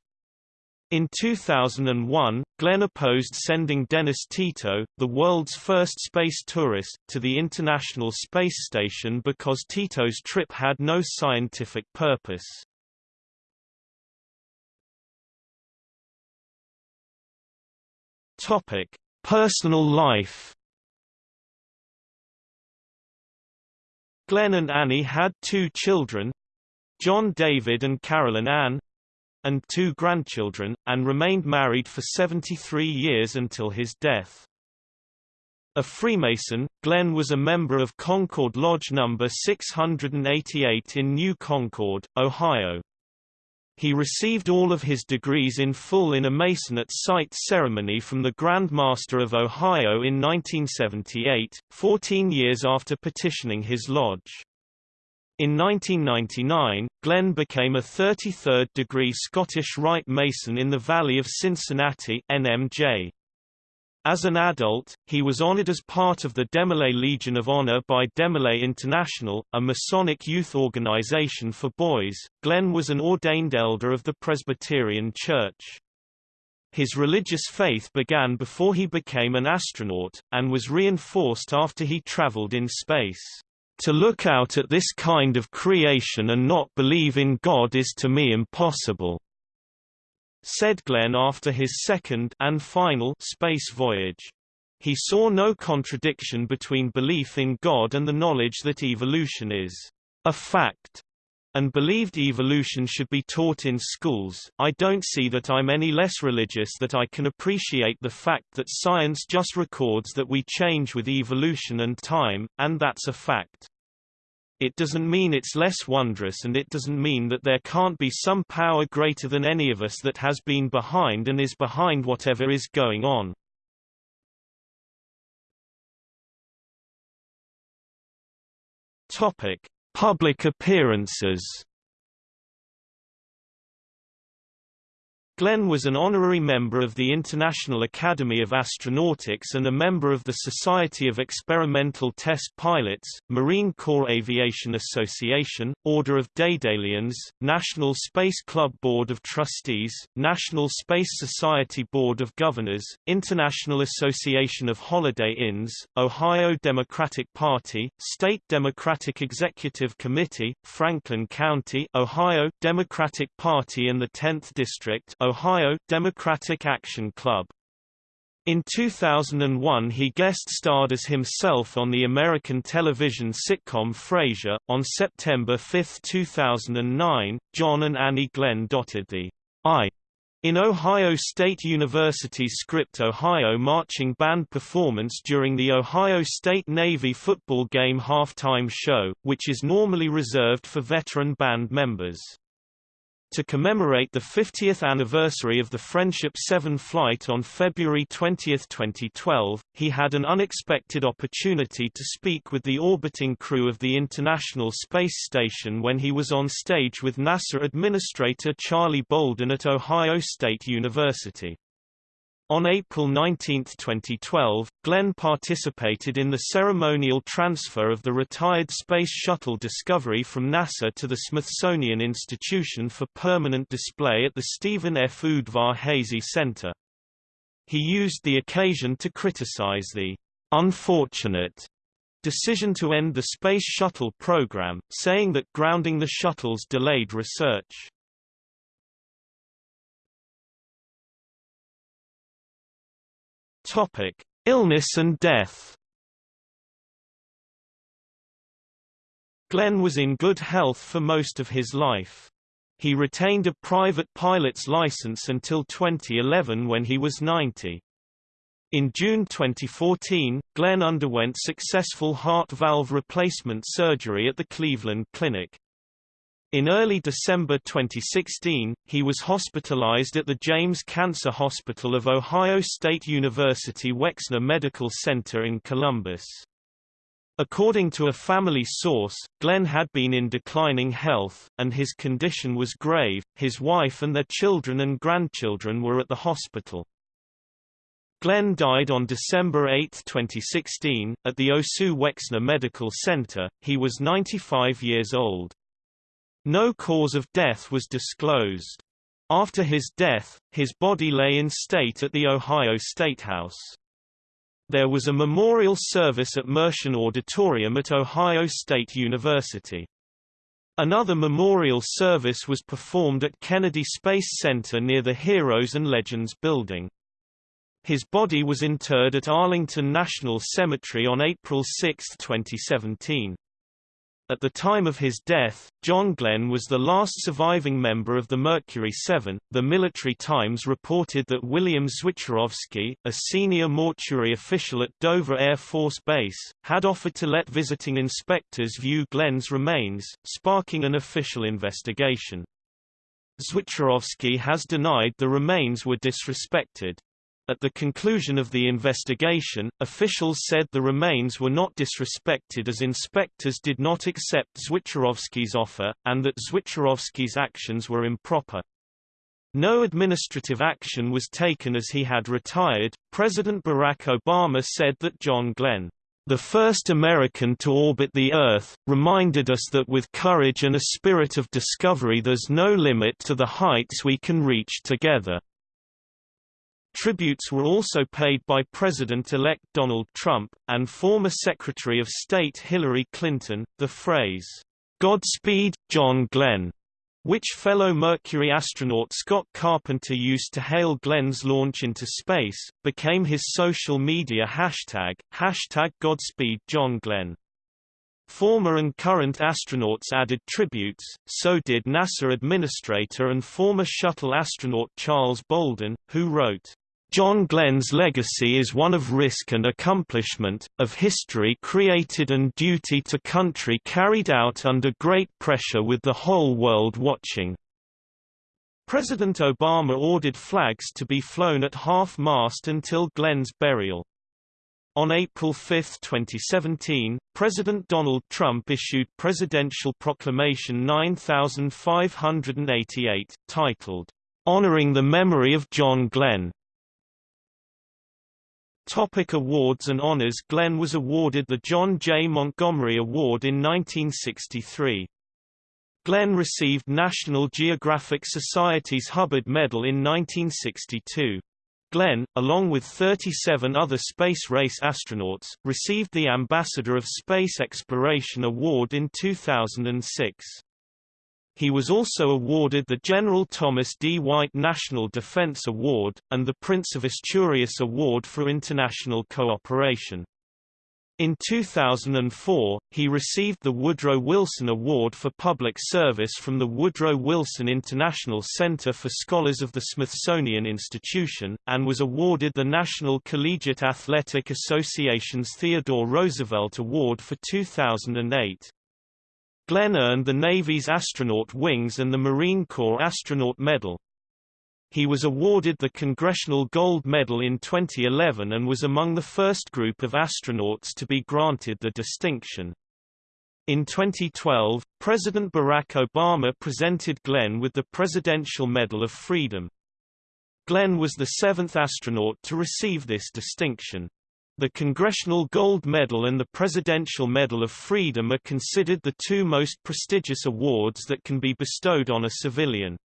In 2001, Glenn opposed sending Dennis Tito, the world's first space tourist, to the International Space Station because Tito's trip had no scientific purpose. Topic: Personal life Glenn and Annie had two children, John David and Carolyn Ann, and two grandchildren, and remained married for 73 years until his death. A Freemason, Glenn was a member of Concord Lodge No. 688 in New Concord, Ohio. He received all of his degrees in full in a Mason at Sight ceremony from the Grand Master of Ohio in 1978, 14 years after petitioning his lodge. In 1999, Glenn became a 33rd degree Scottish Rite Mason in the Valley of Cincinnati NMJ. As an adult, he was honored as part of the DeMolay Legion of Honor by DeMolay International, a Masonic youth organization for boys. Glenn was an ordained elder of the Presbyterian Church. His religious faith began before he became an astronaut, and was reinforced after he traveled in space. To look out at this kind of creation and not believe in God is to me impossible said Glenn after his second and final space voyage. He saw no contradiction between belief in God and the knowledge that evolution is a fact and believed evolution should be taught in schools. I don't see that I'm any less religious that I can appreciate the fact that science just records that we change with evolution and time, and that's a fact. It doesn't mean it's less wondrous and it doesn't mean that there can't be some power greater than any of us that has been behind and is behind whatever is going on. Topic: Public appearances Glenn was an honorary member of the International Academy of Astronautics and a member of the Society of Experimental Test Pilots, Marine Corps Aviation Association, Order of Daedalians, National Space Club Board of Trustees, National Space Society Board of Governors, International Association of Holiday Inns, Ohio Democratic Party, State Democratic Executive Committee, Franklin County, Ohio Democratic Party and the 10th District Ohio Democratic Action Club. In 2001 he guest-starred as himself on the American television sitcom Frasier. On September 5, 2009, John and Annie Glenn dotted the I in Ohio State University's Script Ohio marching band performance during the Ohio State Navy football game halftime show, which is normally reserved for veteran band members. To commemorate the 50th anniversary of the Friendship 7 flight on February 20, 2012, he had an unexpected opportunity to speak with the orbiting crew of the International Space Station when he was on stage with NASA Administrator Charlie Bolden at Ohio State University. On April 19, 2012, Glenn participated in the ceremonial transfer of the retired Space Shuttle Discovery from NASA to the Smithsonian Institution for permanent display at the Stephen F. Udvar-Hazy Center. He used the occasion to criticize the unfortunate decision to end the Space Shuttle program, saying that grounding the shuttles delayed research. Topic: Illness and death. Glenn was in good health for most of his life. He retained a private pilot's license until 2011 when he was 90. In June 2014, Glenn underwent successful heart valve replacement surgery at the Cleveland Clinic. In early December 2016, he was hospitalized at the James Cancer Hospital of Ohio State University Wexner Medical Center in Columbus. According to a family source, Glenn had been in declining health, and his condition was grave. His wife and their children and grandchildren were at the hospital. Glenn died on December 8, 2016, at the OSU Wexner Medical Center. He was 95 years old. No cause of death was disclosed. After his death, his body lay in state at the Ohio State House. There was a memorial service at Mershon Auditorium at Ohio State University. Another memorial service was performed at Kennedy Space Center near the Heroes and Legends building. His body was interred at Arlington National Cemetery on April 6, 2017. At the time of his death, John Glenn was the last surviving member of the Mercury Seven. The Military Times reported that William Zwicharowski, a senior mortuary official at Dover Air Force Base, had offered to let visiting inspectors view Glenn's remains, sparking an official investigation. Zwicharowski has denied the remains were disrespected. At the conclusion of the investigation, officials said the remains were not disrespected as inspectors did not accept Zwicharowski's offer, and that Zwicharowski's actions were improper. No administrative action was taken as he had retired. President Barack Obama said that John Glenn, the first American to orbit the Earth, reminded us that with courage and a spirit of discovery there's no limit to the heights we can reach together. Tributes were also paid by President-elect Donald Trump, and former Secretary of State Hillary Clinton. The phrase, Godspeed, John Glenn, which fellow Mercury astronaut Scott Carpenter used to hail Glenn's launch into space, became his social media hashtag, hashtag Godspeed John Glenn. Former and current astronauts added tributes, so did NASA administrator and former shuttle astronaut Charles Bolden, who wrote, John Glenn's legacy is one of risk and accomplishment, of history created and duty to country carried out under great pressure with the whole world watching. President Obama ordered flags to be flown at half-mast until Glenn's burial. On April 5, 2017, President Donald Trump issued Presidential Proclamation 9588, titled, Honoring the Memory of John Glenn, Topic awards and honors Glenn was awarded the John J. Montgomery Award in 1963. Glenn received National Geographic Society's Hubbard Medal in 1962. Glenn, along with 37 other space race astronauts, received the Ambassador of Space Exploration Award in 2006. He was also awarded the General Thomas D. White National Defense Award, and the Prince of Asturias Award for International Cooperation. In 2004, he received the Woodrow Wilson Award for Public Service from the Woodrow Wilson International Center for Scholars of the Smithsonian Institution, and was awarded the National Collegiate Athletic Association's Theodore Roosevelt Award for 2008. Glenn earned the Navy's Astronaut Wings and the Marine Corps Astronaut Medal. He was awarded the Congressional Gold Medal in 2011 and was among the first group of astronauts to be granted the distinction. In 2012, President Barack Obama presented Glenn with the Presidential Medal of Freedom. Glenn was the seventh astronaut to receive this distinction. The Congressional Gold Medal and the Presidential Medal of Freedom are considered the two most prestigious awards that can be bestowed on a civilian.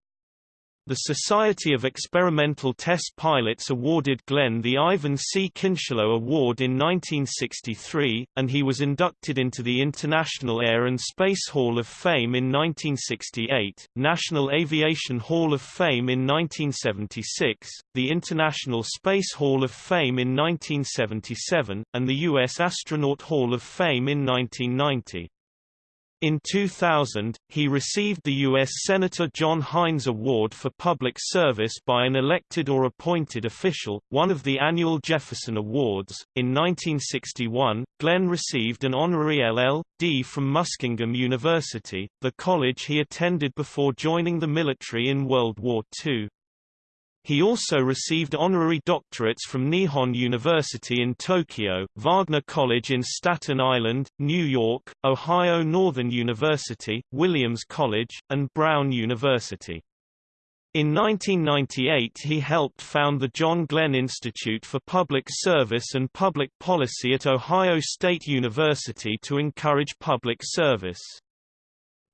The Society of Experimental Test Pilots awarded Glenn the Ivan C. Kincheloe Award in 1963, and he was inducted into the International Air and Space Hall of Fame in 1968, National Aviation Hall of Fame in 1976, the International Space Hall of Fame in 1977, and the U.S. Astronaut Hall of Fame in 1990. In 2000, he received the U.S. Senator John Heinz Award for Public Service by an elected or appointed official, one of the annual Jefferson Awards. In 1961, Glenn received an honorary LL.D. from Muskingum University, the college he attended before joining the military in World War II. He also received honorary doctorates from Nihon University in Tokyo, Wagner College in Staten Island, New York, Ohio Northern University, Williams College, and Brown University. In 1998 he helped found the John Glenn Institute for Public Service and Public Policy at Ohio State University to encourage public service.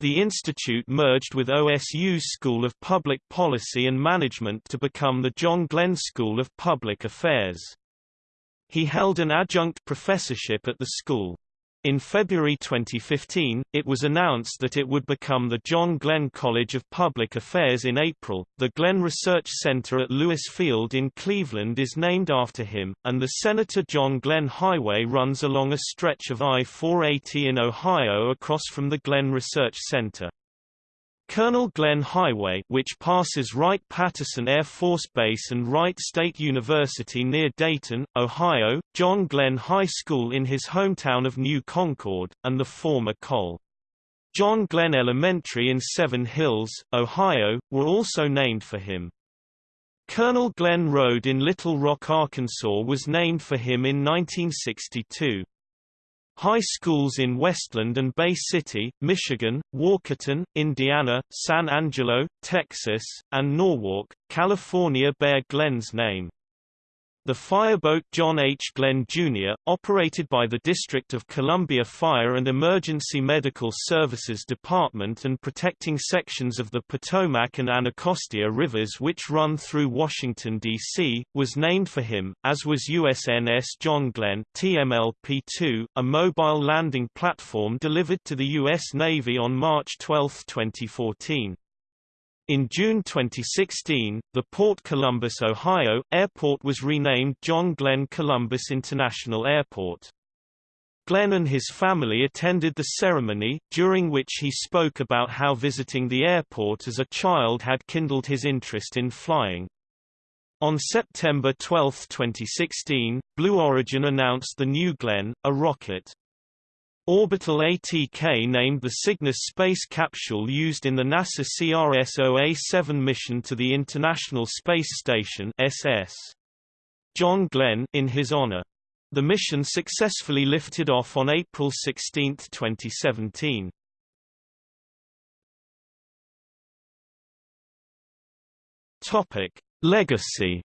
The institute merged with OSU's School of Public Policy and Management to become the John Glenn School of Public Affairs. He held an adjunct professorship at the school. In February 2015, it was announced that it would become the John Glenn College of Public Affairs in April. The Glenn Research Center at Lewis Field in Cleveland is named after him, and the Senator John Glenn Highway runs along a stretch of I-480 in Ohio across from the Glenn Research Center. Colonel Glenn Highway which passes Wright-Patterson Air Force Base and Wright State University near Dayton, Ohio, John Glenn High School in his hometown of New Concord, and the former Col. John Glenn Elementary in Seven Hills, Ohio, were also named for him. Colonel Glenn Road in Little Rock, Arkansas was named for him in 1962. High schools in Westland and Bay City, Michigan, Walkerton, Indiana, San Angelo, Texas, and Norwalk, California bear Glenn's name. The fireboat John H. Glenn, Jr., operated by the District of Columbia Fire and Emergency Medical Services Department and protecting sections of the Potomac and Anacostia rivers which run through Washington, D.C., was named for him, as was USNS John Glenn TMLP-2, a mobile landing platform delivered to the U.S. Navy on March 12, 2014. In June 2016, the Port Columbus, Ohio, airport was renamed John Glenn Columbus International Airport. Glenn and his family attended the ceremony, during which he spoke about how visiting the airport as a child had kindled his interest in flying. On September 12, 2016, Blue Origin announced the New Glenn, a rocket. Orbital ATK named the Cygnus space capsule used in the NASA CRS-OA-7 mission to the International Space Station SS. John Glenn in his honor. The mission successfully lifted off on April 16, 2017. Topic: Legacy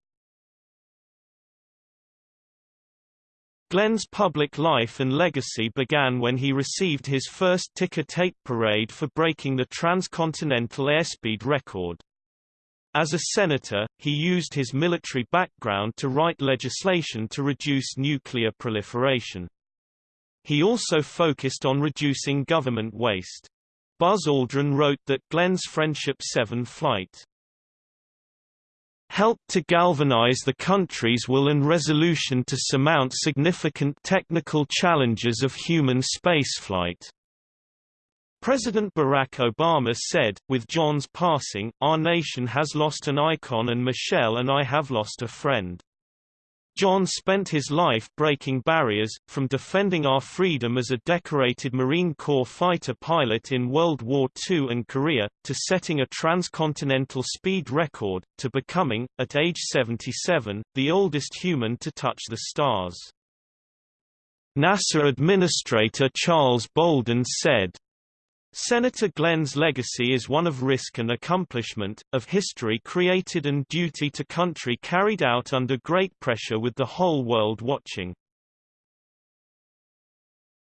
Glenn's public life and legacy began when he received his first ticker tape parade for breaking the transcontinental airspeed record. As a senator, he used his military background to write legislation to reduce nuclear proliferation. He also focused on reducing government waste. Buzz Aldrin wrote that Glenn's Friendship 7 flight helped to galvanize the country's will and resolution to surmount significant technical challenges of human spaceflight. President Barack Obama said, with John's passing, our nation has lost an icon and Michelle and I have lost a friend. John spent his life breaking barriers, from defending our freedom as a decorated Marine Corps fighter pilot in World War II and Korea, to setting a transcontinental speed record, to becoming, at age 77, the oldest human to touch the stars. NASA Administrator Charles Bolden said, Senator Glenn's legacy is one of risk and accomplishment, of history created and duty to country carried out under great pressure with the whole world watching.